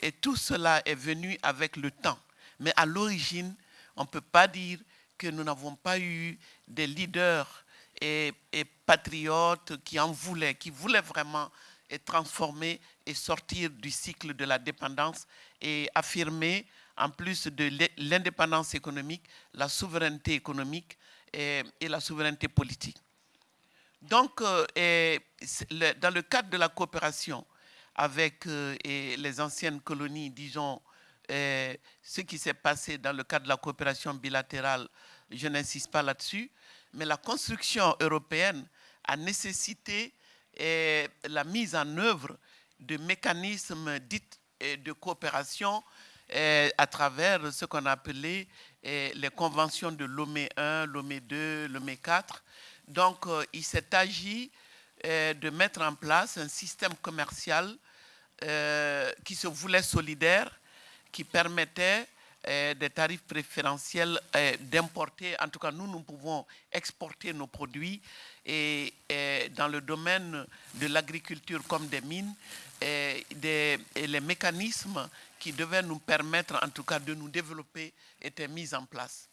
et tout cela est venu avec le temps. Mais à l'origine, on ne peut pas dire que nous n'avons pas eu des leaders et, patriotes qui en voulaient, qui voulaient vraiment transformer et sortir du cycle de la dépendance et affirmer, en plus de l'indépendance économique, la souveraineté économique et, la souveraineté politique. Donc, euh, dans le cadre de la coopération avec euh, les anciennes colonies, disons, euh, ce qui s'est passé dans le cadre de la coopération bilatérale, je n'insiste pas là-dessus, mais la construction européenne a nécessité la mise en œuvre de mécanismes dits de coopération à travers ce qu'on appelait les conventions de Lomé 1, Lomé 2, Lomé 4. Donc, euh, il s'est agi de mettre en place un système commercial qui se voulait solidaire, qui permettait des tarifs préférentiels d'importer. En tout cas, nous, nous pouvons exporter nos produits et, dans le domaine de l'agriculture comme des mines, les mécanismes qui devaient nous permettre en tout cas de nous développer étaient mis en place.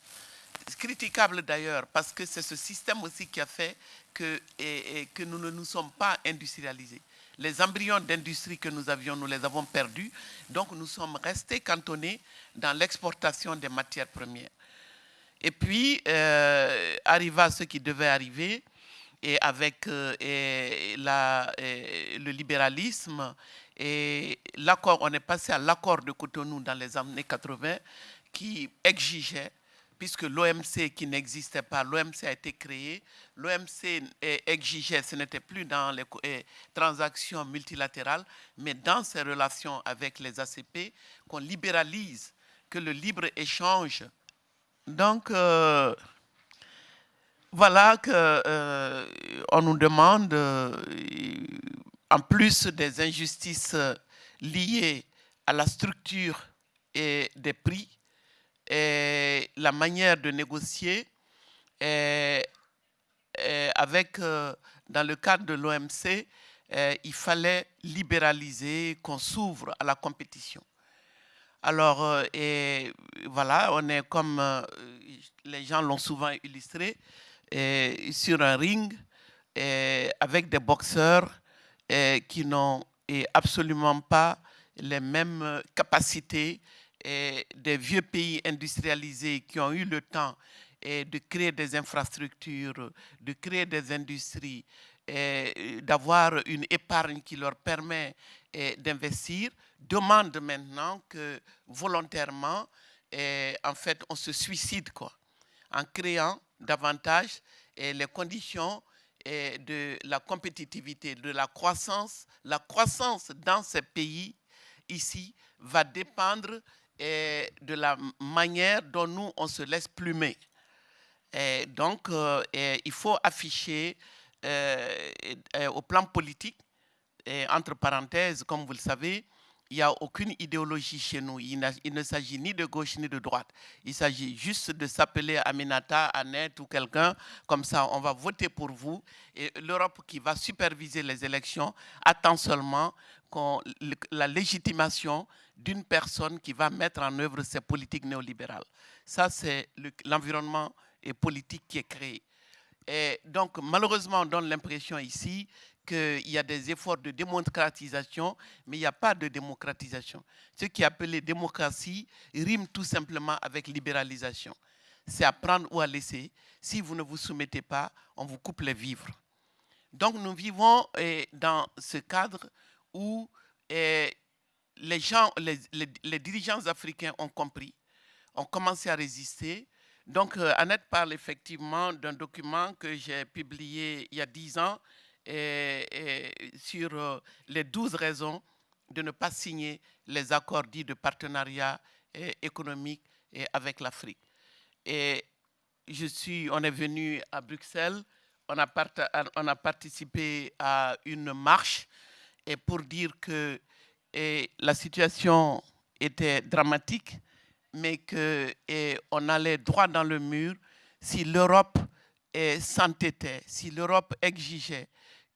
Critiquable d'ailleurs parce que c'est ce système aussi qui a fait que nous ne nous sommes pas industrialisés. Les embryons d'industrie que nous avions, nous les avons perdus. Donc nous sommes restés cantonnés dans l'exportation des matières premières. Et puis, euh, arriva ce qui devait arriver, et avec euh, et la, le libéralisme et l'accord, on est passé à l'accord de Cotonou dans les années 80 qui exigeait puisque l'OMC qui n'existait pas, l'OMC a été créé, l'OMC exigeait, ce n'était plus dans les transactions multilatérales, mais dans ses relations avec les ACP, qu'on libéralise, que le libre-échange. Donc, euh, voilà qu'on euh, nous demande, euh, en plus des injustices liées à la structure et des prix, la manière de négocier avec, euh, dans le cadre de l'OMC, il fallait libéraliser, qu'on s'ouvre à la compétition. Alors, euh, voilà, on est comme euh, les gens l'ont souvent illustré, sur un ring avec des boxeurs qui n'ont absolument pas les mêmes capacités des vieux pays industrialisés qui ont eu le temps de créer des infrastructures, de créer des industries, d'avoir une épargne qui leur permet d'investir, demandent maintenant que volontairement, en fait, on se suicide quoi, en créant davantage les conditions de la compétitivité, de la croissance. La croissance dans ces pays ici va dépendre de la manière dont nous, on se laisse plumer. Et donc, euh, il faut afficher euh, au plan politique, et entre parenthèses, comme vous le savez, il n'y a aucune idéologie chez nous. Il, ne s'agit ni de gauche ni de droite. Il s'agit juste de s'appeler Aminata, Annette ou quelqu'un. Comme ça, on va voter pour vous. Et l'Europe qui va superviser les élections attend seulement la légitimation d'une personne qui va mettre en œuvre ces politiques néolibérales. Ça, c'est l'environnement politique qui est créé. Et donc, malheureusement, on donne l'impression ici qu'il y a des efforts de démocratisation, mais il n'y a pas de démocratisation. Ce qui est appelé démocratie rime tout simplement avec libéralisation. C'est à prendre ou à laisser. Si vous ne vous soumettez pas, on vous coupe les vivres. Donc nous vivons dans ce cadre où eh, les, gens, les, dirigeants africains ont compris, ont commencé à résister. Donc euh, Annette parle effectivement d'un document que j'ai publié il y a dix ans et, sur euh, les douze raisons de ne pas signer les accords dits de partenariat économique avec l'Afrique. Et je suis, on est venu à Bruxelles, on a participé à une marche et pour dire que la situation était dramatique, mais qu'on allait droit dans le mur si l'Europe s'entêtait, si l'Europe exigeait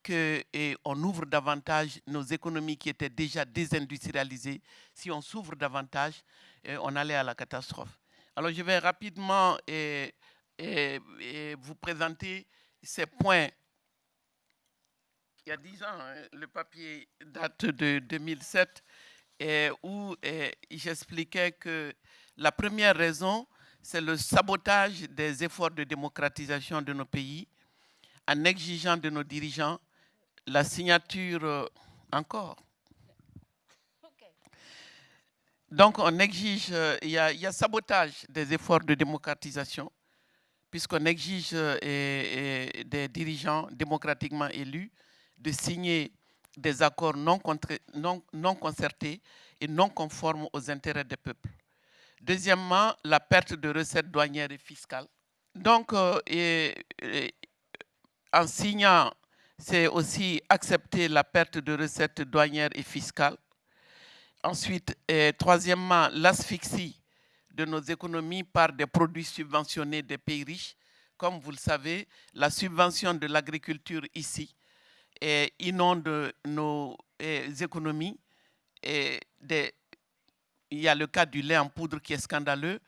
qu'on ouvre davantage nos économies qui étaient déjà désindustrialisées, si on s'ouvre davantage, on allait à la catastrophe. Alors je vais rapidement vous présenter ces points. Il y a dix ans, hein, le papier date de 2007, où j'expliquais que la première raison, c'est le sabotage des efforts de démocratisation de nos pays en exigeant de nos dirigeants la signature euh, encore. Donc on exige, euh, il y, a, sabotage des efforts de démocratisation, puisqu'on exige euh, des dirigeants démocratiquement élus de signer des accords non, concertés et non conformes aux intérêts des peuples. Deuxièmement, la perte de recettes douanières et fiscales. Donc, en signant c'est aussi accepter la perte de recettes douanières et fiscales. Ensuite, troisièmement, l'asphyxie de nos économies par des produits subventionnés des pays riches. Comme vous le savez, la subvention de l'agriculture ici inonde nos économies. Et il y a le cas du lait en poudre qui est scandaleux.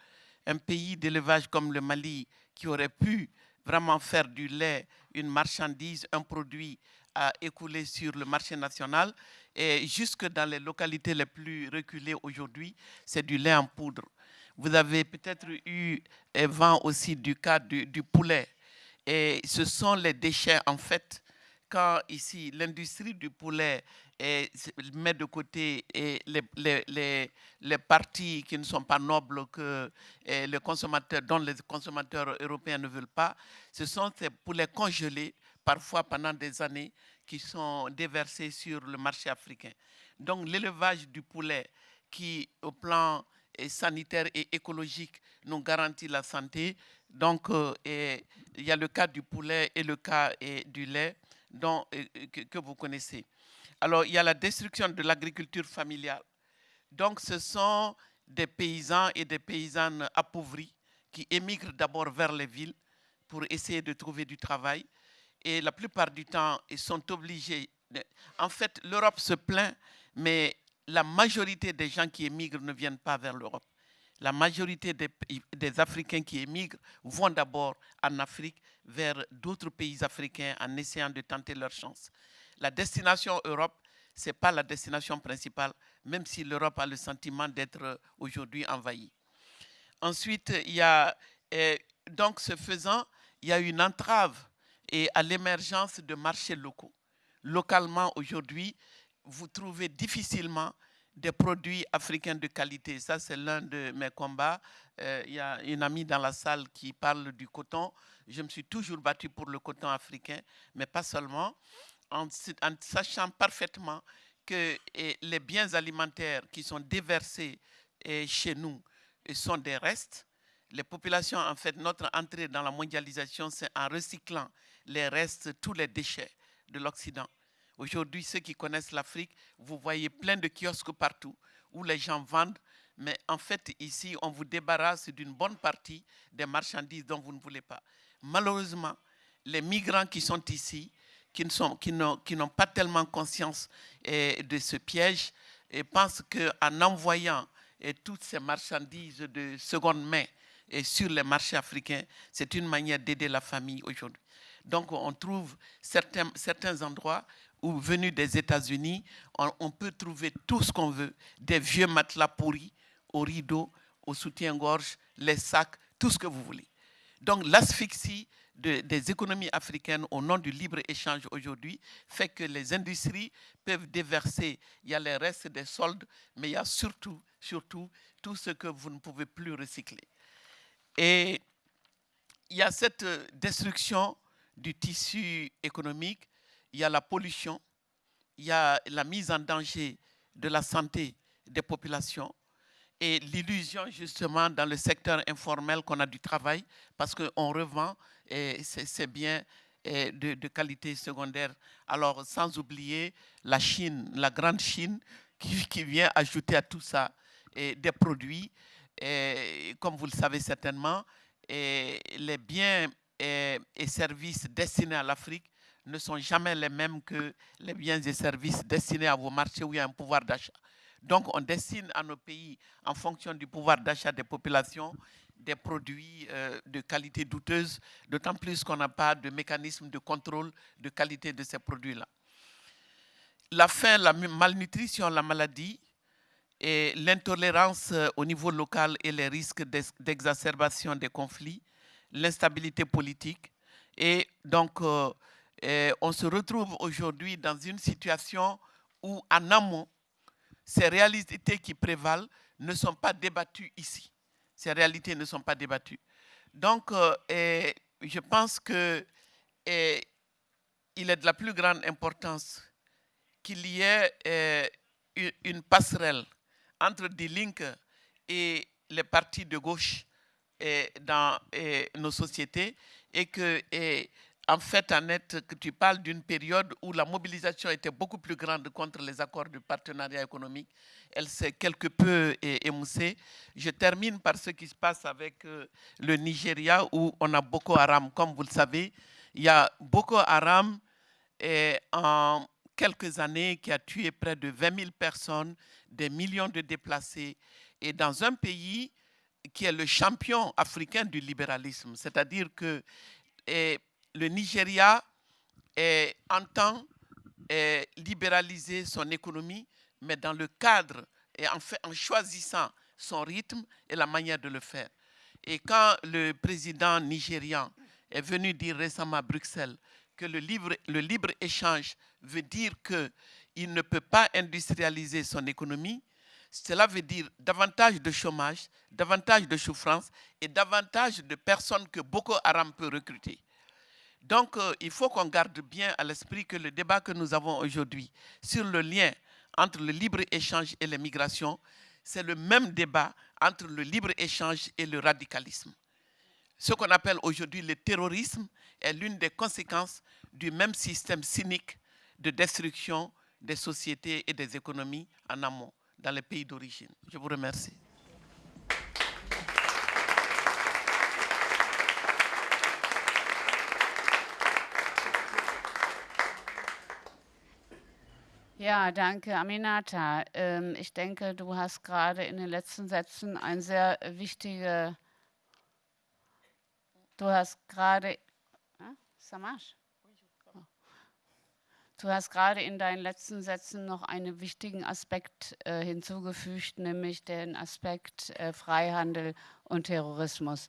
Un pays d'élevage comme le Mali qui aurait pu vraiment faire du lait une marchandise, un produit à écouler sur le marché national. Et jusque dans les localités les plus reculées aujourd'hui, c'est du lait en poudre. Vous avez peut-être eu vent aussi du cas du, poulet. Et ce sont les déchets, en fait, quand ici l'industrie du poulet met de côté les, parties qui ne sont pas nobles que les consommateurs, dont les consommateurs européens ne veulent pas, ce sont ces poulets congelés, parfois pendant des années, qui sont déversés sur le marché africain. Donc l'élevage du poulet qui, au plan sanitaire et écologique, nous garantit la santé. Donc, euh, il y a le cas du poulet et le cas du lait dont, que, vous connaissez. Alors, il y a la destruction de l'agriculture familiale. Donc, ce sont des paysans et des paysannes appauvris qui émigrent d'abord vers les villes pour essayer de trouver du travail. Et la plupart du temps, ils sont obligés. En fait, l'Europe se plaint, mais la majorité des gens qui émigrent ne viennent pas vers l'Europe. La majorité des, Africains qui émigrent vont d'abord en Afrique, vers d'autres pays africains, en essayant de tenter leur chance. La destination Europe, ce n'est pas la destination principale, même si l'Europe a le sentiment d'être aujourd'hui envahie. Ensuite, il y a, donc ce faisant, il y a une entrave et à l'émergence de marchés locaux. Localement, aujourd'hui, vous trouvez difficilement des produits africains de qualité. Ça, c'est l'un de mes combats. Euh, il y a une amie dans la salle qui parle du coton. Je me suis toujours battu pour le coton africain, mais pas seulement, en, sachant parfaitement que les biens alimentaires qui sont déversés chez nous sont des restes. Les populations, en fait, notre entrée dans la mondialisation, c'est en recyclant les restes, tous les déchets de l'Occident. Aujourd'hui, ceux qui connaissent l'Afrique, vous voyez plein de kiosques partout où les gens vendent. Mais en fait, ici, on vous débarrasse d'une bonne partie des marchandises dont vous ne voulez pas. Malheureusement, les migrants qui sont ici, qui n'ont pas tellement conscience eh, de ce piège, pensent qu'en envoyant eh, toutes ces marchandises de seconde main et sur les marchés africains, c'est une manière d'aider la famille aujourd'hui. Donc on trouve certains, certains endroits ou venus des États-Unis, on, peut trouver tout ce qu'on veut, des vieux matelas pourris, aux rideaux, au soutien-gorge, les sacs, tout ce que vous voulez. Donc l'asphyxie des économies africaines au nom du libre-échange aujourd'hui fait que les industries peuvent déverser, il y a les restes des soldes, mais il y a surtout, surtout tout ce que vous ne pouvez plus recycler. Et il y a cette destruction du tissu économique il y a la pollution, il y a la mise en danger de la santé des populations et l'illusion justement dans le secteur informel qu'on a du travail parce qu'on revend ces biens de, qualité secondaire. Alors sans oublier la Chine, la grande Chine qui, vient ajouter à tout ça des produits, comme vous le savez certainement, et les biens et services destinés à l'Afrique ne sont jamais les mêmes que les biens et services destinés à vos marchés où il y a un pouvoir d'achat. Donc on destine à nos pays, en fonction du pouvoir d'achat des populations, des produits euh, de qualité douteuse, d'autant plus qu'on n'a pas de mécanisme de contrôle de qualité de ces produits-là. La faim, la malnutrition, la maladie et l'intolérance euh, au niveau local et les risques d'exacerbation des conflits, l'instabilité politique et donc euh, on se retrouve aujourd'hui dans une situation où, en amont, ces réalités qui prévalent ne sont pas débattues ici. Ces réalités ne sont pas débattues. Donc, euh, je pense qu'il est de la plus grande importance qu'il y ait une passerelle entre des Link et les partis de gauche dans nos sociétés et que en fait, Annette, que tu parles d'une période où la mobilisation était beaucoup plus grande contre les accords de partenariat économique. Elle s'est quelque peu émoussée. Je termine par ce qui se passe avec euh, le Nigeria où on a Boko Haram. Comme vous le savez, il y a Boko Haram en quelques années qui a tué près de 20 000 personnes, des millions de déplacés. Et dans un pays qui est le champion africain du libéralisme, c'est-à-dire que le Nigeria entend libéraliser son économie, mais dans le cadre et en, choisissant son rythme et la manière de le faire. Et quand le président nigérian est venu dire récemment à Bruxelles que le libre-échange veut dire qu'il ne peut pas industrialiser son économie, cela veut dire davantage de chômage, davantage de souffrance et davantage de personnes que Boko Haram peut recruter. Donc, euh, il faut qu'on garde bien à l'esprit que le débat que nous avons aujourd'hui sur le lien entre le libre-échange et les migrations, c'est le même débat entre le libre-échange et le radicalisme. Ce qu'on appelle aujourd'hui le terrorisme est l'une des conséquences du même système cynique de destruction des sociétés et des économies en amont dans les pays d'origine. Je vous remercie. Ja, danke, Aminata. Ähm, ich denke, du hast gerade in den letzten Sätzen ein sehr wichtige. Du hast gerade. Äh, Samash? Du hast gerade in deinen letzten Sätzen noch einen wichtigen Aspekt äh, hinzugefügt, nämlich den Aspekt äh, Freihandel und Terrorismus.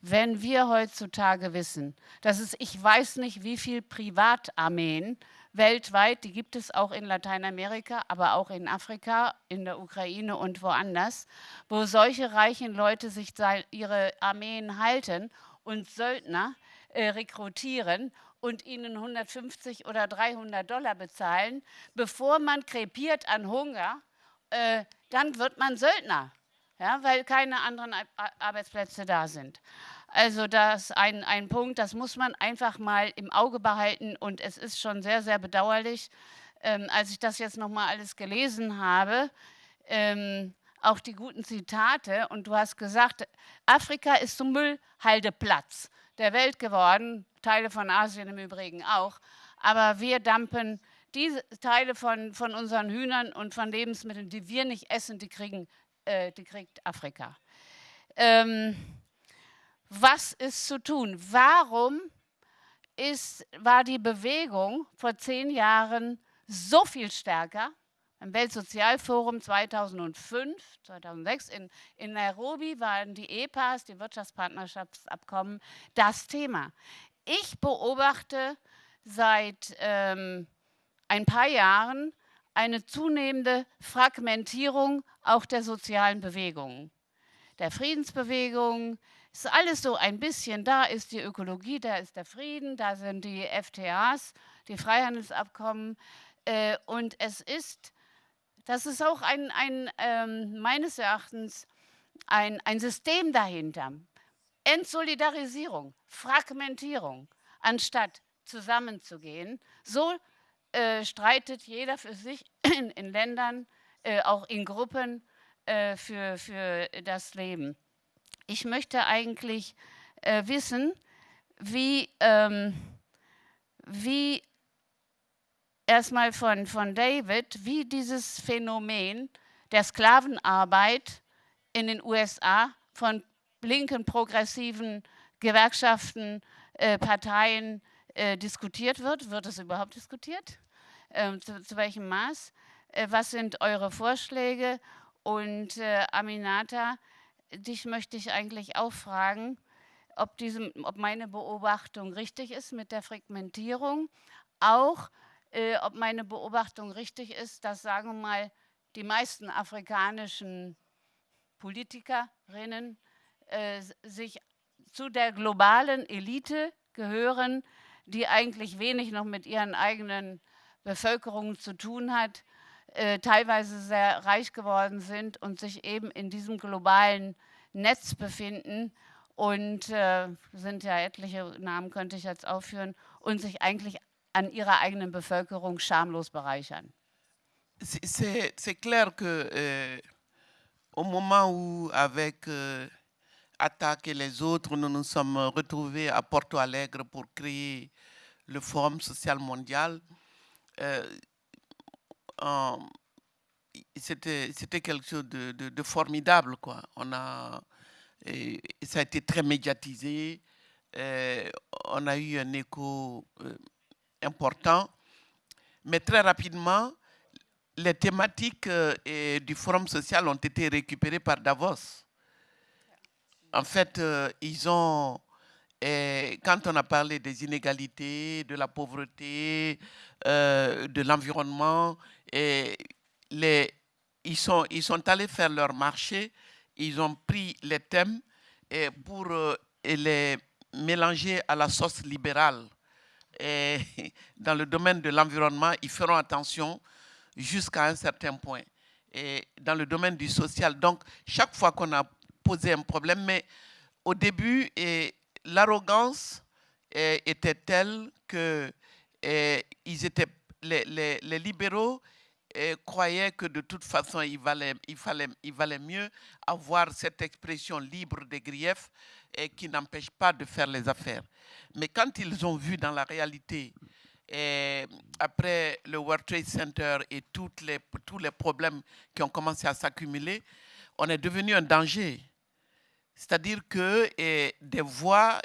Wenn wir heutzutage wissen, dass es, ich weiß nicht, wie viele Privatarmeen weltweit, die gibt es auch in Lateinamerika, aber auch in Afrika, in der Ukraine und woanders, wo solche reichen Leute sich ihre Armeen halten und Söldner äh, rekrutieren und ihnen 150 oder 300 Dollar bezahlen, bevor man krepiert an Hunger, äh, dann wird man Söldner, ja, weil keine anderen Arbeitsplätze da sind. Also das ist ein, ein Punkt, das muss man einfach mal im Auge behalten und es ist schon sehr, sehr bedauerlich, ähm, als ich das jetzt nochmal alles gelesen habe, ähm, auch die guten Zitate und du hast gesagt, Afrika ist zum Müllhaldeplatz der Welt geworden, Teile von Asien im Übrigen auch. Aber wir dampen diese Teile von, von unseren Hühnern und von Lebensmitteln, die wir nicht essen, die, kriegen, äh, die kriegt Afrika. Ähm, was ist zu tun? Warum ist, war die Bewegung vor zehn Jahren so viel stärker? Im Weltsozialforum 2005, 2006 in, in Nairobi waren die EPAs, die Wirtschaftspartnerschaftsabkommen, das Thema. Ich beobachte seit ähm, ein paar Jahren eine zunehmende Fragmentierung auch der sozialen Bewegungen. Der Friedensbewegung ist alles so ein bisschen, da ist die Ökologie, da ist der Frieden, da sind die FTAs, die Freihandelsabkommen. Äh, und es ist das ist auch ein, ein ähm, meines Erachtens ein, ein System dahinter. Entsolidarisierung, Fragmentierung, anstatt zusammenzugehen. So äh, streitet jeder für sich in, in Ländern, äh, auch in Gruppen äh, für, für das Leben. Ich möchte eigentlich äh, wissen, wie, ähm, wie erstmal von, von David, wie dieses Phänomen der Sklavenarbeit in den USA von linken, progressiven Gewerkschaften, äh, Parteien äh, diskutiert wird. Wird es überhaupt diskutiert? Ähm, zu, zu, welchem Maß? Äh, was sind eure Vorschläge? Und äh, Aminata, dich möchte ich eigentlich auch fragen, ob, diesem, ob meine Beobachtung richtig ist mit der Fragmentierung, auch äh, ob meine Beobachtung richtig ist, dass, sagen wir mal, die meisten afrikanischen Politikerinnen äh, sich zu der globalen Elite gehören, die eigentlich wenig noch mit ihren eigenen Bevölkerungen zu tun hat, äh, teilweise sehr reich geworden sind und sich eben in diesem globalen Netz befinden und äh, sind ja etliche Namen könnte ich jetzt aufführen und sich eigentlich an ihrer eigenen Bevölkerung schamlos bereichern. C'est clair que euh, au moment où, avec euh, Attaque et les autres, nous nous sommes retrouvés à Porto Alegre pour créer le Forum social mondial, euh, c'était quelque chose de, formidable. Quoi. On a, ça a été très médiatisé. on a eu un écho euh, important. Mais très rapidement, les thématiques euh, du Forum social ont été récupérées par Davos. En fait, euh, ils ont quand on a parlé des inégalités, de la pauvreté, euh, de l'environnement, et ils, sont, allés faire leur marché, ils ont pris les thèmes pour euh, les mélanger à la sauce libérale. Dans le domaine de l'environnement, ils feront attention jusqu'à un certain point. Dans le domaine du social, donc chaque fois qu'on a posé un problème, mais au début, l'arrogance était telle que ils étaient, les libéraux croyaient que de toute façon, il valait, mieux avoir cette expression libre des griefs et qui n'empêche pas de faire les affaires. Mais quand ils ont vu dans la réalité, et après le World Trade Center et tous les problèmes qui ont commencé à s'accumuler, on est devenu un danger. C'est-à-dire que des voix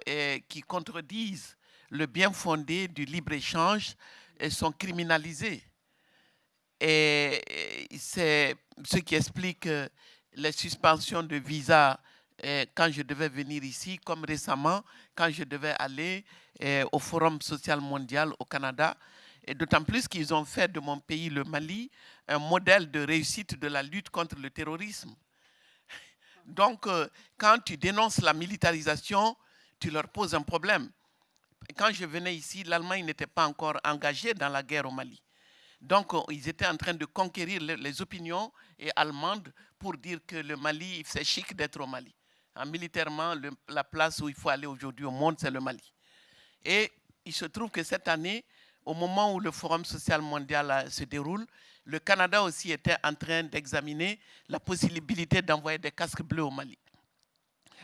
qui contredisent le bien fondé du libre-échange sont criminalisées. Et c'est ce qui explique les suspensions de visa quand je devais venir ici, comme récemment, quand je devais aller au Forum social mondial au Canada. Et d'autant plus qu'ils ont fait de mon pays, le Mali, un modèle de réussite de la lutte contre le terrorisme. Donc, euh, quand tu dénonces la militarisation, tu leur poses un problème. Quand je venais ici, l'Allemagne n'était pas encore engagée dans la guerre au Mali. Donc, euh, ils étaient en train de conquérir les opinions allemandes pour dire que le Mali, c'est chic d'être au Mali. militairement, la place où il faut aller aujourd'hui au monde, c'est le Mali. Et il se trouve que cette année, au moment où le Forum social mondial euh, se déroule, le Canada aussi était en train d'examiner la possibilité d'envoyer des casques bleus au Mali.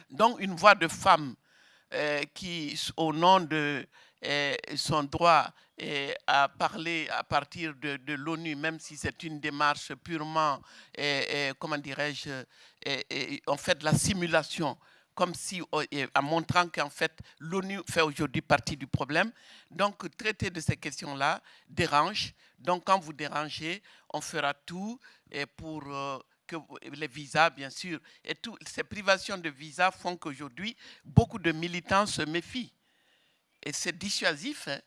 Donc une voix de femme euh, qui, au nom de son droit euh, à parler à partir de, l'ONU, même si c'est une démarche purement, comment dirais-je, en fait la simulation comme si, en montrant qu'en fait, l'ONU fait aujourd'hui partie du problème. Donc, traiter de ces questions-là dérange. Donc, quand vous dérangez, on fera tout pour euh, que les visas, bien sûr, et toutes ces privations de visas font qu'aujourd'hui, beaucoup de militants se méfient. Et c'est dissuasif, hein,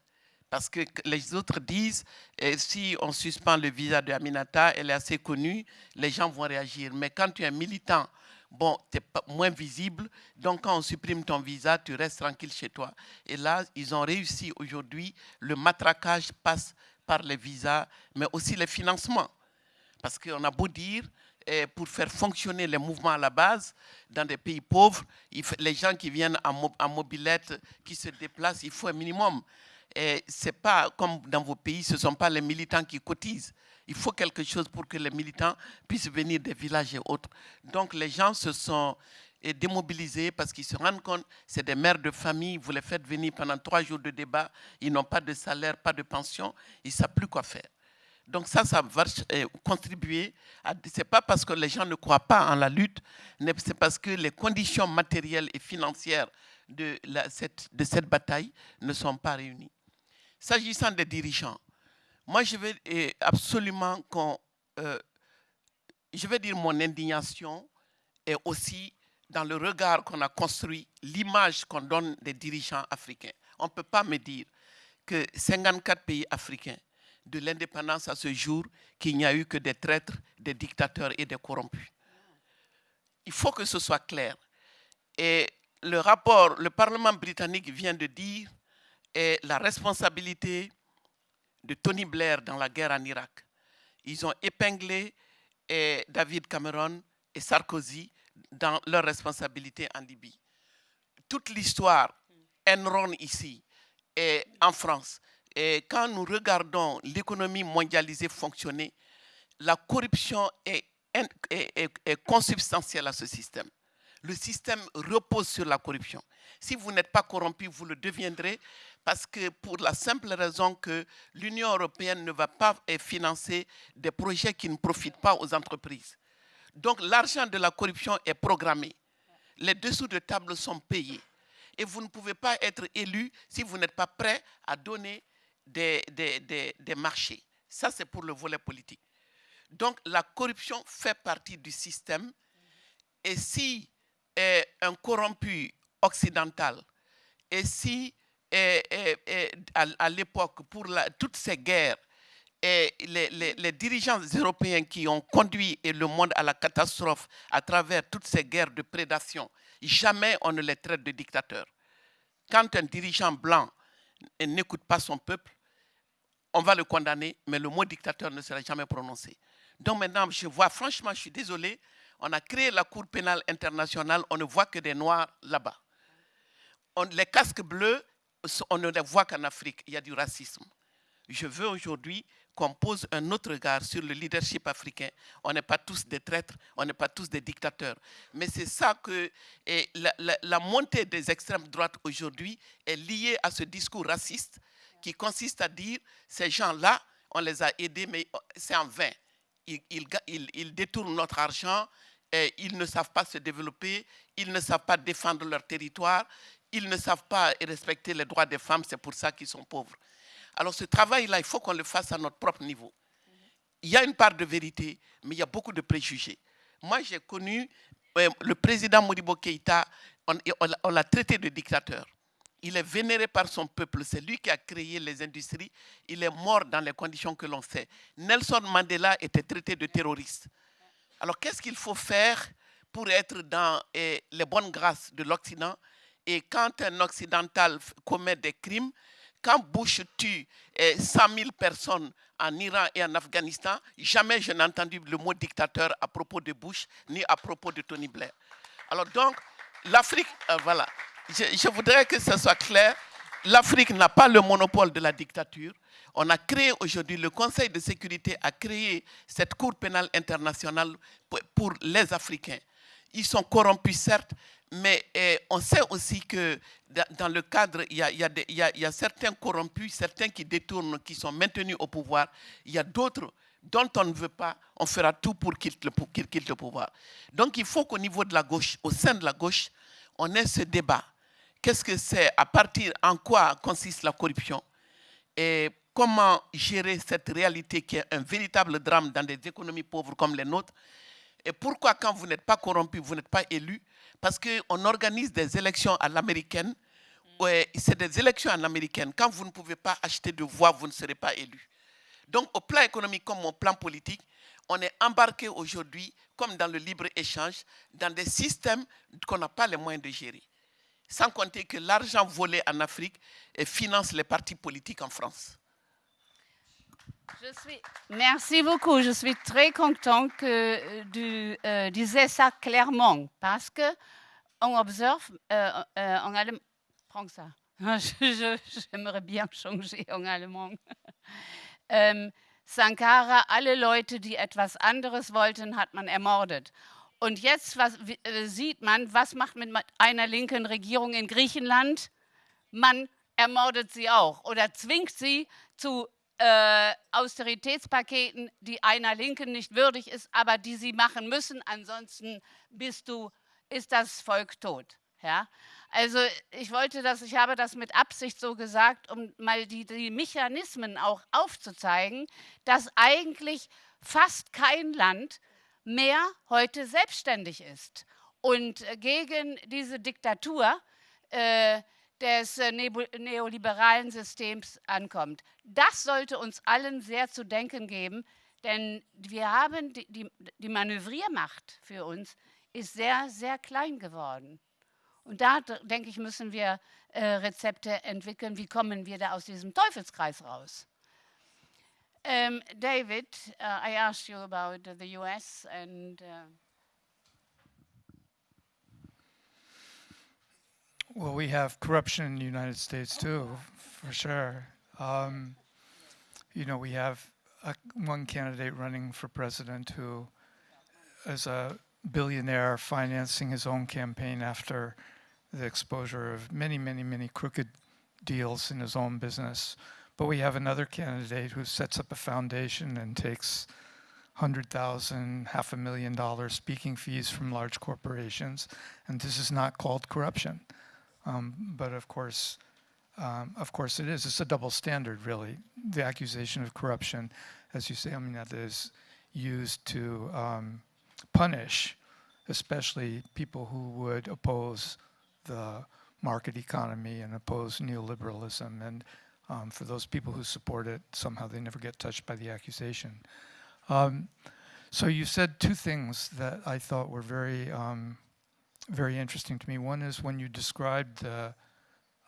parce que les autres disent, si on suspend le visa de Aminata, elle est assez connue, les gens vont réagir. Mais quand tu es militant, bon, tu es moins visible, donc quand on supprime ton visa, tu restes tranquille chez toi. Et là, ils ont réussi aujourd'hui, le matraquage passe par les visas, mais aussi les financements. Parce qu'on a beau dire, eh, pour faire fonctionner les mouvements à la base, dans des pays pauvres, les gens qui viennent en, mobilette, qui se déplacent, il faut un minimum. Et ce n'est pas comme dans vos pays, ce ne sont pas les militants qui cotisent. Il faut quelque chose pour que les militants puissent venir des villages et autres. Donc les gens se sont démobilisés parce qu'ils se rendent compte, c'est des mères de famille, vous les faites venir pendant trois jours de débat, ils n'ont pas de salaire, pas de pension, ils ne savent plus quoi faire. Donc ça, ça va contribuer. Ce n'est pas parce que les gens ne croient pas en la lutte, c'est parce que les conditions matérielles et financières de, cette, de cette bataille ne sont pas réunies. S'agissant des dirigeants, moi, je eh, absolument qu'on... Euh, je vais dire mon indignation et aussi dans le regard qu'on a construit, l'image qu'on donne des dirigeants africains. On ne peut pas me dire que 54 pays africains, de l'indépendance à ce jour, qu'il n'y a eu que des traîtres, des dictateurs et des corrompus. Il faut que ce soit clair. Et le rapport, le Parlement britannique vient de dire, la responsabilité de Tony Blair dans la guerre en Irak. Ils ont épinglé eh, David Cameron et Sarkozy dans leur responsabilité en Libye. Toute l'histoire Enron ici et en France, et quand nous regardons l'économie mondialisée fonctionner, la corruption est consubstantielle à ce système. Le système repose sur la corruption. Si vous n'êtes pas corrompu, vous le deviendrez parce que pour la simple raison que l'Union européenne ne va pas financer des projets qui ne profitent pas aux entreprises. Donc l'argent de la corruption est programmé. Les dessous de table sont payés. Et vous ne pouvez pas être élu si vous n'êtes pas prêt à donner des, des, marchés. Ça, c'est pour le volet politique. Donc la corruption fait partie du système. Et si un corrompu occidental Et si, à, l'époque, pour toutes ces guerres, et les, les- dirigeants européens qui ont conduit le monde à la catastrophe à travers toutes ces guerres de prédation, jamais on ne les traite de dictateurs. Quand un dirigeant blanc n'écoute pas son peuple, on va le condamner, mais le mot dictateur ne sera jamais prononcé. Donc maintenant, je vois, franchement, je suis désolé, on a créé la Cour pénale internationale, on ne voit que des Noirs là-bas. Les casques bleus, on ne les voit qu'en Afrique, il y a du racisme. Je veux aujourd'hui qu'on pose un autre regard sur le leadership africain. On n'est pas tous des traîtres, on n'est pas tous des dictateurs. Mais c'est ça que la, la- la montée des extrêmes droites aujourd'hui est liée à ce discours raciste qui consiste à dire ces gens-là, on les a aidés, mais c'est en vain. Ils, détournent notre argent, et ils ne savent pas se développer, ils ne savent pas défendre leur territoire, ils ne savent pas respecter les droits des femmes, c'est pour ça qu'ils sont pauvres. Alors ce travail-là, il faut qu'on le fasse à notre propre niveau. Il y a une part de vérité, mais il y a beaucoup de préjugés. Moi, j'ai connu euh, le président Modibo Keïta, on l'a traité de dictateur. Il est vénéré par son peuple, c'est lui qui a créé les industries, il est mort dans les conditions que l'on sait. Nelson Mandela était traité de terroriste. Alors qu'est-ce qu'il faut faire pour être dans eh, les bonnes grâces de l'Occident? Et quand un occidental commet des crimes, quand Bush tue eh, 100 000 personnes en Iran et en Afghanistan, jamais je n'ai entendu le mot dictateur à propos de Bush ni à propos de Tony Blair. Alors donc, l'Afrique, euh, voilà, je, voudrais que ce soit clair, l'Afrique n'a pas le monopole de la dictature. On a créé aujourd'hui, le Conseil de sécurité a créé cette Cour pénale internationale pour, les Africains. Ils sont corrompus, certes, mais eh, on sait aussi que da- dans le cadre, il y a, il y a il y a- certains corrompus, certains qui détournent, qui sont maintenus au pouvoir. Il y a d'autres dont on ne veut pas, on fera tout pour qu'ils quittent quittent le pouvoir. Donc il faut qu'au niveau de la gauche, au sein de la gauche, on ait ce débat. Qu'est-ce que c'est? À partir en quoi consiste la corruption? Et comment gérer cette réalité qui est un véritable drame dans des économies pauvres comme les nôtres? Et pourquoi quand vous n'êtes pas corrompu, vous n'êtes pas élu? Parce qu'on organise des élections à l'américaine. C'est des élections à l'américaine. Quand vous ne pouvez pas acheter de voix, vous ne serez pas élu. Donc, au plan économique comme au plan politique, on est embarqué aujourd'hui, comme dans le libre-échange, dans des systèmes qu'on n'a pas les moyens de gérer. Sans compter que l'argent volé en Afrique finance les partis politiques en France. Merci beaucoup. Je suis très content que euh, tu euh, disais ça clairement parce que on observe euh, euh, en allemand. Prends ça. J'aimerais bien changer en allemand. Sankara, alle Leute, die etwas anderes wollten, hat man ermordet. Und jetzt was, äh, sieht man, was macht mit einer linken Regierung in Griechenland? Man ermordet sie auch oder zwingt sie zu äh, Austeritätspaketen, die einer Linken nicht würdig ist, aber die sie machen müssen. Ansonsten bist du, ist das Volk tot. Ja? Also ich wollte das, ich habe das mit Absicht so gesagt, um mal die, die Mechanismen auch aufzuzeigen, dass eigentlich fast kein Land mehr heute selbstständig ist und äh, gegen diese Diktatur äh, des äh, neoliberalen Systems ankommt. Das sollte uns allen sehr zu denken geben, denn wir haben die, die, die Manövriermacht für uns ist sehr, sehr klein geworden. Und da, denke ich, müssen wir äh, Rezepte entwickeln. Wie kommen wir da aus diesem Teufelskreis raus? Um, David, uh, I asked you about uh, the US and uh, Well, we have corruption in the United States too, for sure. Um, you know, we have a, one candidate running for president who is a billionaire financing his own campaign after the exposure of many, many, many crooked deals in his own business. But we have another candidate who sets up a foundation and takes hundred thousand, half a million dollar speaking fees from large corporations, and this is not called corruption. Um, but of course, um, of course it is. It's a double standard, really. The accusation of corruption, as you say, I mean, that is used to um, punish, especially people who would oppose the market economy and oppose neoliberalism. And um, for those people who support it, somehow they never get touched by the accusation. Um, so you said two things that I thought were very, um, very interesting to me. One is when you described the,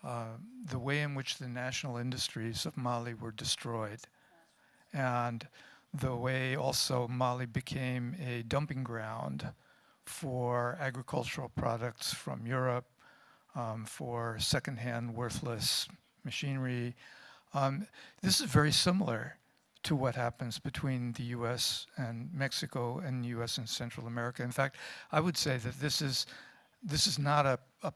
uh, the way in which the national industries of Mali were destroyed, and the way also Mali became a dumping ground for agricultural products from Europe, um, for secondhand worthless machinery. Um, this is very similar to what happens between the US and Mexico and the US and Central America. In fact, I would say that this is this is not a, a,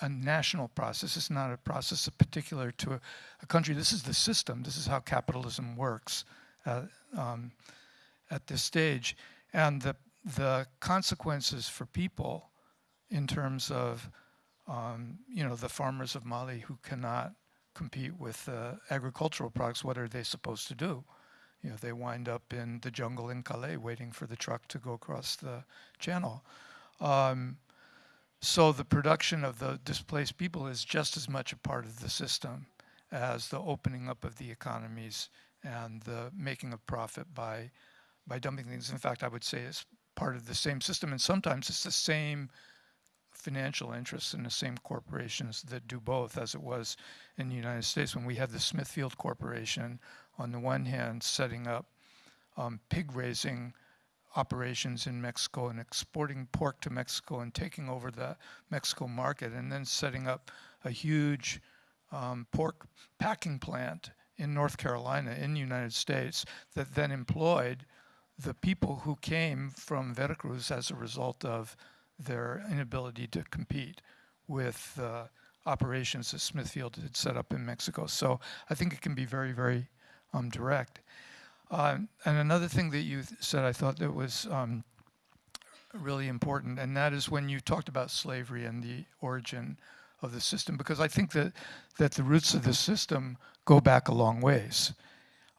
a national process. It's not a process particular to a, a, country. This is the system. This is how capitalism works uh, um, at this stage. And the, the consequences for people in terms of um, you know, the farmers of Mali who cannot compete with uh, agricultural products, what are they supposed to do? You know, they wind up in the jungle in Calais waiting for the truck to go across the channel. Um, so the production of the displaced people is just as much a part of the system as the opening up of the economies and the making of profit by by dumping things. In fact, I would say it's part of the same system, and sometimes it's the same financial interests in the same corporations that do both, as it was in the United States when we had the Smithfield Corporation, on the one hand, setting up um, pig raising operations in Mexico and exporting pork to Mexico and taking over the Mexico market, and then setting up a huge um, pork packing plant in North Carolina in the United States that then employed the people who came from Veracruz as a result of their inability to compete with uh, operations that Smithfield had set up in Mexico. So I think it can be very, very um, direct. Um, and another thing that you said I thought that was um, really important, and that is when you talked about slavery and the origin of the system, because I think that, that the roots of the system go back a long ways.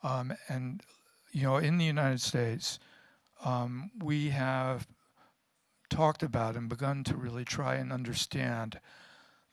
Um, and, you know, in the United States, um, we have talked about and begun to really try and understand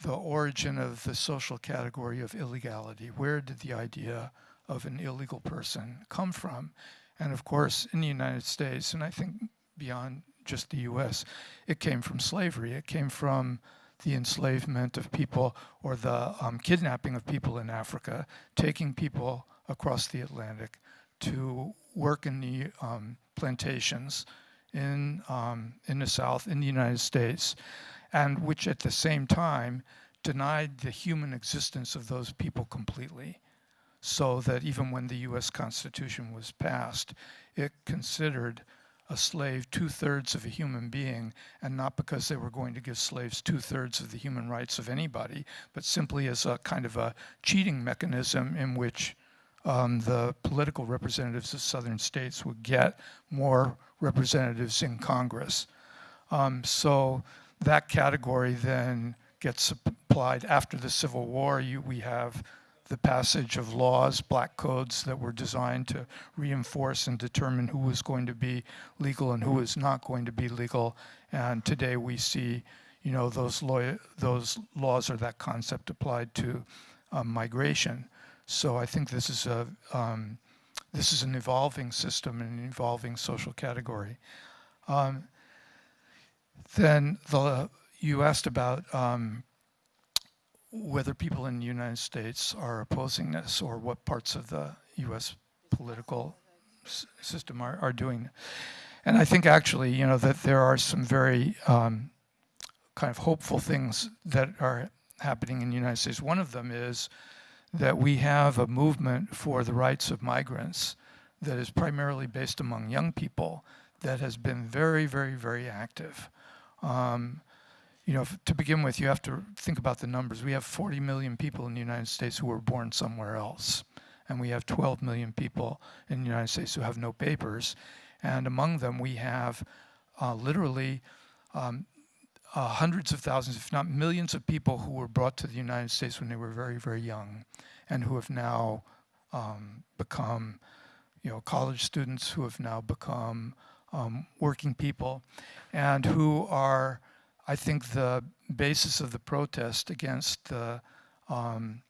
the origin of the social category of illegality. Where did the idea of an illegal person come from? And of course, in the United States, and I think beyond just the US, it came from slavery. It came from the enslavement of people or the um, kidnapping of people in Africa, taking people across the Atlantic to work in the um, plantations in, um, in the South, in the United States, and which at the same time denied the human existence of those people completely. So that even when the US Constitution was passed, it considered a slave two-thirds of a human being, and not because they were going to give slaves two-thirds of the human rights of anybody, but simply as a kind of a cheating mechanism in which um, the political representatives of southern states would get more representatives in Congress. Um, so that category then gets applied after the Civil War. You, we have the passage of laws, black codes that were designed to reinforce and determine who was going to be legal and who was not going to be legal. And today we see, you know, those, those laws or that concept applied to um, migration. So I think this is a um, this is an evolving system and an evolving social category. Um, then the, you asked about um, whether people in the United States are opposing this or what parts of the U.S. political system are, are doing. And I think actually, you know, that there are some very um, kind of hopeful things that are happening in the United States. One of them is that we have a movement for the rights of migrants that is primarily based among young people that has been very, very, very active. Um, you know, to begin with, you have to think about the numbers. We have 40 million people in the United States who were born somewhere else. And we have 12 million people in the United States who have no papers. And among them, we have uh, literally um, uh, hundreds of thousands, if not millions of people who were brought to the United States when they were very, very young and who have now um, become, you know, college students who have now become um, working people and who are, I think the basis of the protest against the um,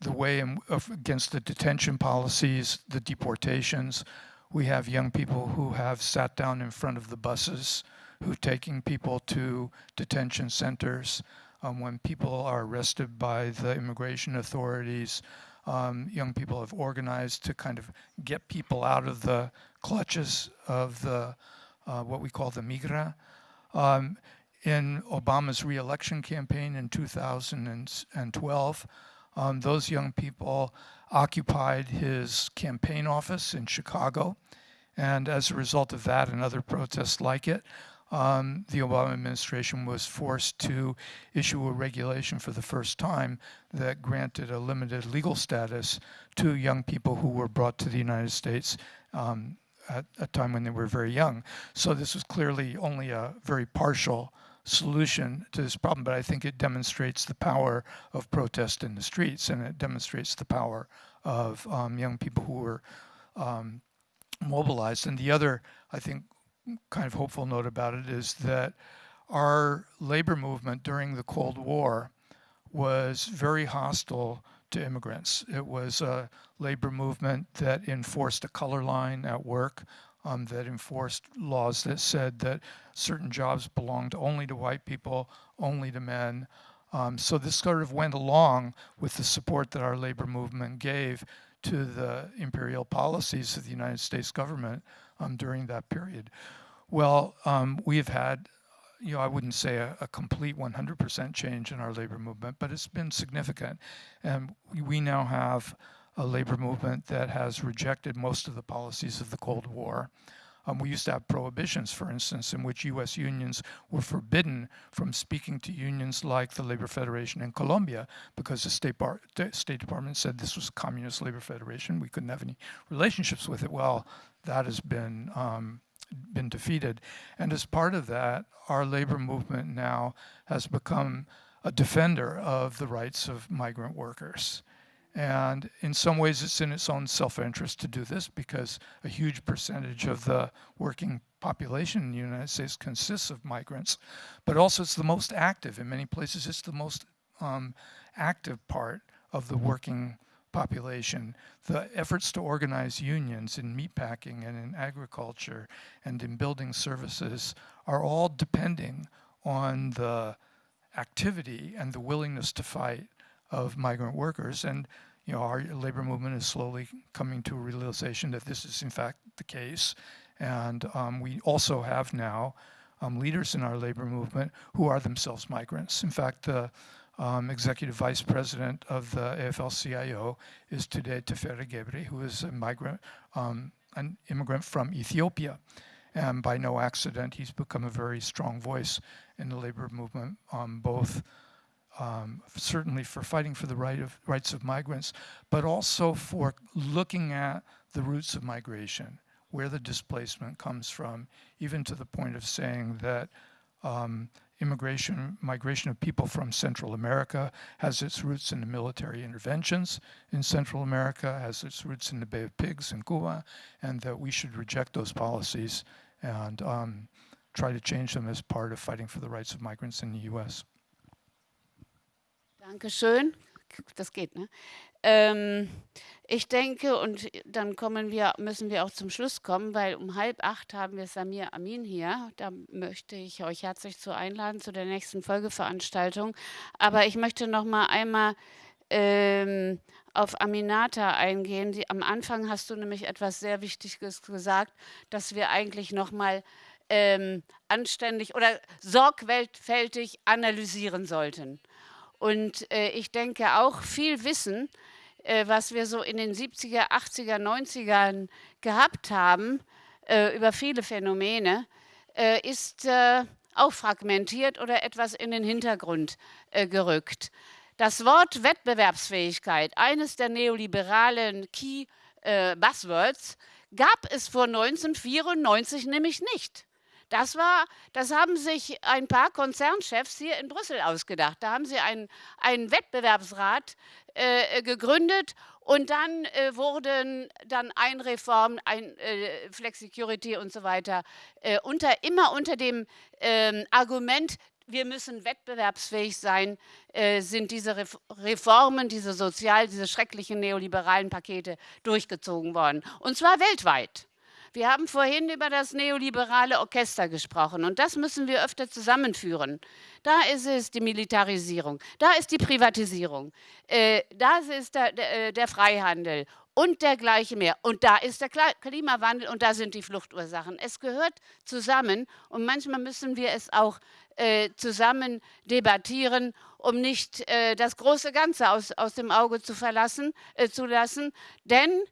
the way in, of, against the detention policies, the deportations. We have young people who have sat down in front of the buses, who taking people to detention centers. Um, when people are arrested by the immigration authorities, um, young people have organized to kind of get people out of the clutches of the uh, what we call the migra. Um, in Obama's reelection campaign in 2012, um, those young people occupied his campaign office in Chicago. And as a result of that and other protests like it, um, the Obama administration was forced to issue a regulation for the first time that granted a limited legal status to young people who were brought to the United States um, at a time when they were very young. So this was clearly only a very partial solution to this problem, but I think it demonstrates the power of protest in the streets and it demonstrates the power of um, young people who were um, mobilized. And the other, I think, kind of hopeful note about it is that our labor movement during the Cold War was very hostile to immigrants. It was a labor movement that enforced a color line at work, um, that enforced laws that said that certain jobs belonged only to white people, only to men. Um, so this sort of went along with the support that our labor movement gave to the imperial policies of the United States government um, during that period. Well, um, we have had, you know, I wouldn't say a, a complete 100% change in our labor movement, but it's been significant. And we now have a labor movement that has rejected most of the policies of the Cold War. Um, we used to have prohibitions, for instance, in which U.S. unions were forbidden from speaking to unions like the Labor Federation in Colombia because the State, Bar State Department said this was a communist labor federation. We couldn't have any relationships with it. Well, that has been um, been defeated. And as part of that, our labor movement now has become a defender of the rights of migrant workers. And in some ways, it's in its own self-interest to do this because a huge percentage of the working population in the United States consists of migrants, but also it's the most active. In many places, it's the most um, active part of the working population. The efforts to organize unions in meatpacking and in agriculture and in building services are all depending on the activity and the willingness to fight of migrant workers. And you know, our labor movement is slowly coming to a realization that this is in fact the case. And um, we also have now um, leaders in our labor movement who are themselves migrants. In fact, the um, executive vice president of the AFL-CIO is today Teferi Gebre, who is a migrant, um, an immigrant from Ethiopia. And by no accident, he's become a very strong voice in the labor movement, um, both um, certainly for fighting for the right of, rights of migrants, but also for looking at the roots of migration, where the displacement comes from, even to the point of saying that um, immigration, migration of people from Central America has its roots in the military interventions in Central America, has its roots in the Bay of Pigs in Cuba, and that we should reject those policies and um, try to change them as part of fighting for the rights of migrants in the U.S. Dankeschön. Das geht, ne? Ähm, ich denke, und dann kommen wir, müssen wir auch zum Schluss kommen, weil um halb acht haben wir Samir Amin hier. Da möchte ich euch herzlich zu einladen zu der nächsten Folgeveranstaltung. Aber ich möchte noch mal einmal ähm, auf Aminata eingehen. Die, am Anfang hast du nämlich etwas sehr Wichtiges gesagt, dass wir eigentlich noch mal ähm, anständig oder sorgfältig analysieren sollten. Und äh, ich denke auch viel Wissen, äh, was wir so in den 70er, 80er, 90ern gehabt haben äh, über viele Phänomene, äh, ist äh, auch fragmentiert oder etwas in den Hintergrund äh, gerückt. Das Wort Wettbewerbsfähigkeit, eines der neoliberalen Key Buzzwords, gab es vor 1994 nämlich nicht. Das war, das haben sich ein paar Konzernchefs hier in Brüssel ausgedacht. Da haben sie einen, einen Wettbewerbsrat äh, gegründet und dann äh, wurden dann Einreformen, ein äh, Flexicurity und so weiter, äh, unter, immer unter dem ähm, Argument, wir müssen wettbewerbsfähig sein, äh, sind diese Reformen, diese sozial, diese schrecklichen neoliberalen Pakete durchgezogen worden. Und zwar weltweit. Wir haben vorhin über das neoliberale Orchester gesprochen und das müssen wir öfter zusammenführen. Da ist es die Militarisierung, da ist die Privatisierung, äh, da ist der, der, äh, der Freihandel und dergleichen mehr. Und da ist der Klimawandel und da sind die Fluchtursachen. Es gehört zusammen und manchmal müssen wir es auch äh, zusammen debattieren, um nicht äh, das große Ganze aus, aus dem Auge zu, verlassen, äh, zu lassen. Denn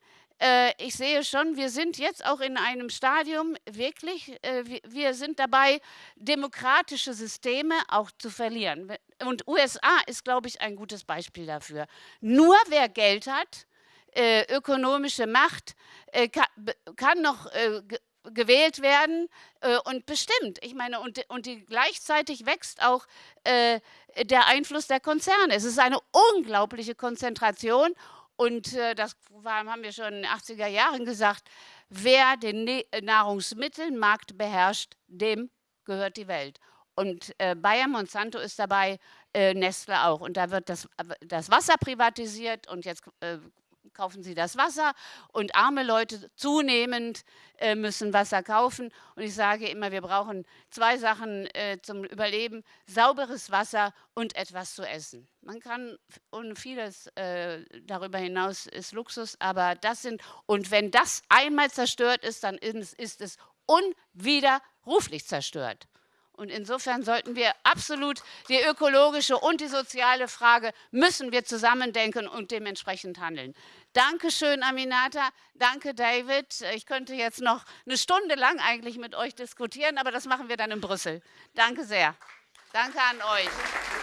äh, ich sehe schon, wir sind jetzt auch in einem Stadium wirklich, äh, wir sind dabei, demokratische Systeme auch zu verlieren. Und USA ist, glaube ich, ein gutes Beispiel dafür. Nur wer Geld hat, äh, ökonomische Macht, kann, kann noch gewählt werden äh, und bestimmt. Ich meine, und, und die, gleichzeitig wächst auch äh, der Einfluss der Konzerne. Es ist eine unglaubliche Konzentration und äh, das haben wir schon in den 80er Jahren gesagt, wer den ne Nahrungsmittelmarkt beherrscht, dem gehört die Welt. Und äh, Bayer Monsanto ist dabei, äh, Nestle auch. Und da wird das, das Wasser privatisiert und jetzt äh, kaufen sie das Wasser und arme Leute zunehmend äh, müssen Wasser kaufen. Und ich sage immer, wir brauchen zwei Sachen äh, zum Überleben, sauberes Wasser und etwas zu essen. Man kann, und vieles äh, darüber hinaus ist Luxus, aber das sind, und wenn das einmal zerstört ist, dann ist, ist es unwiderruflich zerstört. Und insofern sollten wir absolut die ökologische und die soziale Frage müssen wir zusammendenken und dementsprechend handeln. Dankeschön, Aminata. Danke, David. Ich könnte jetzt noch eine Stunde lang eigentlich mit euch diskutieren, aber das machen wir dann in Brüssel. Danke sehr. Danke an euch.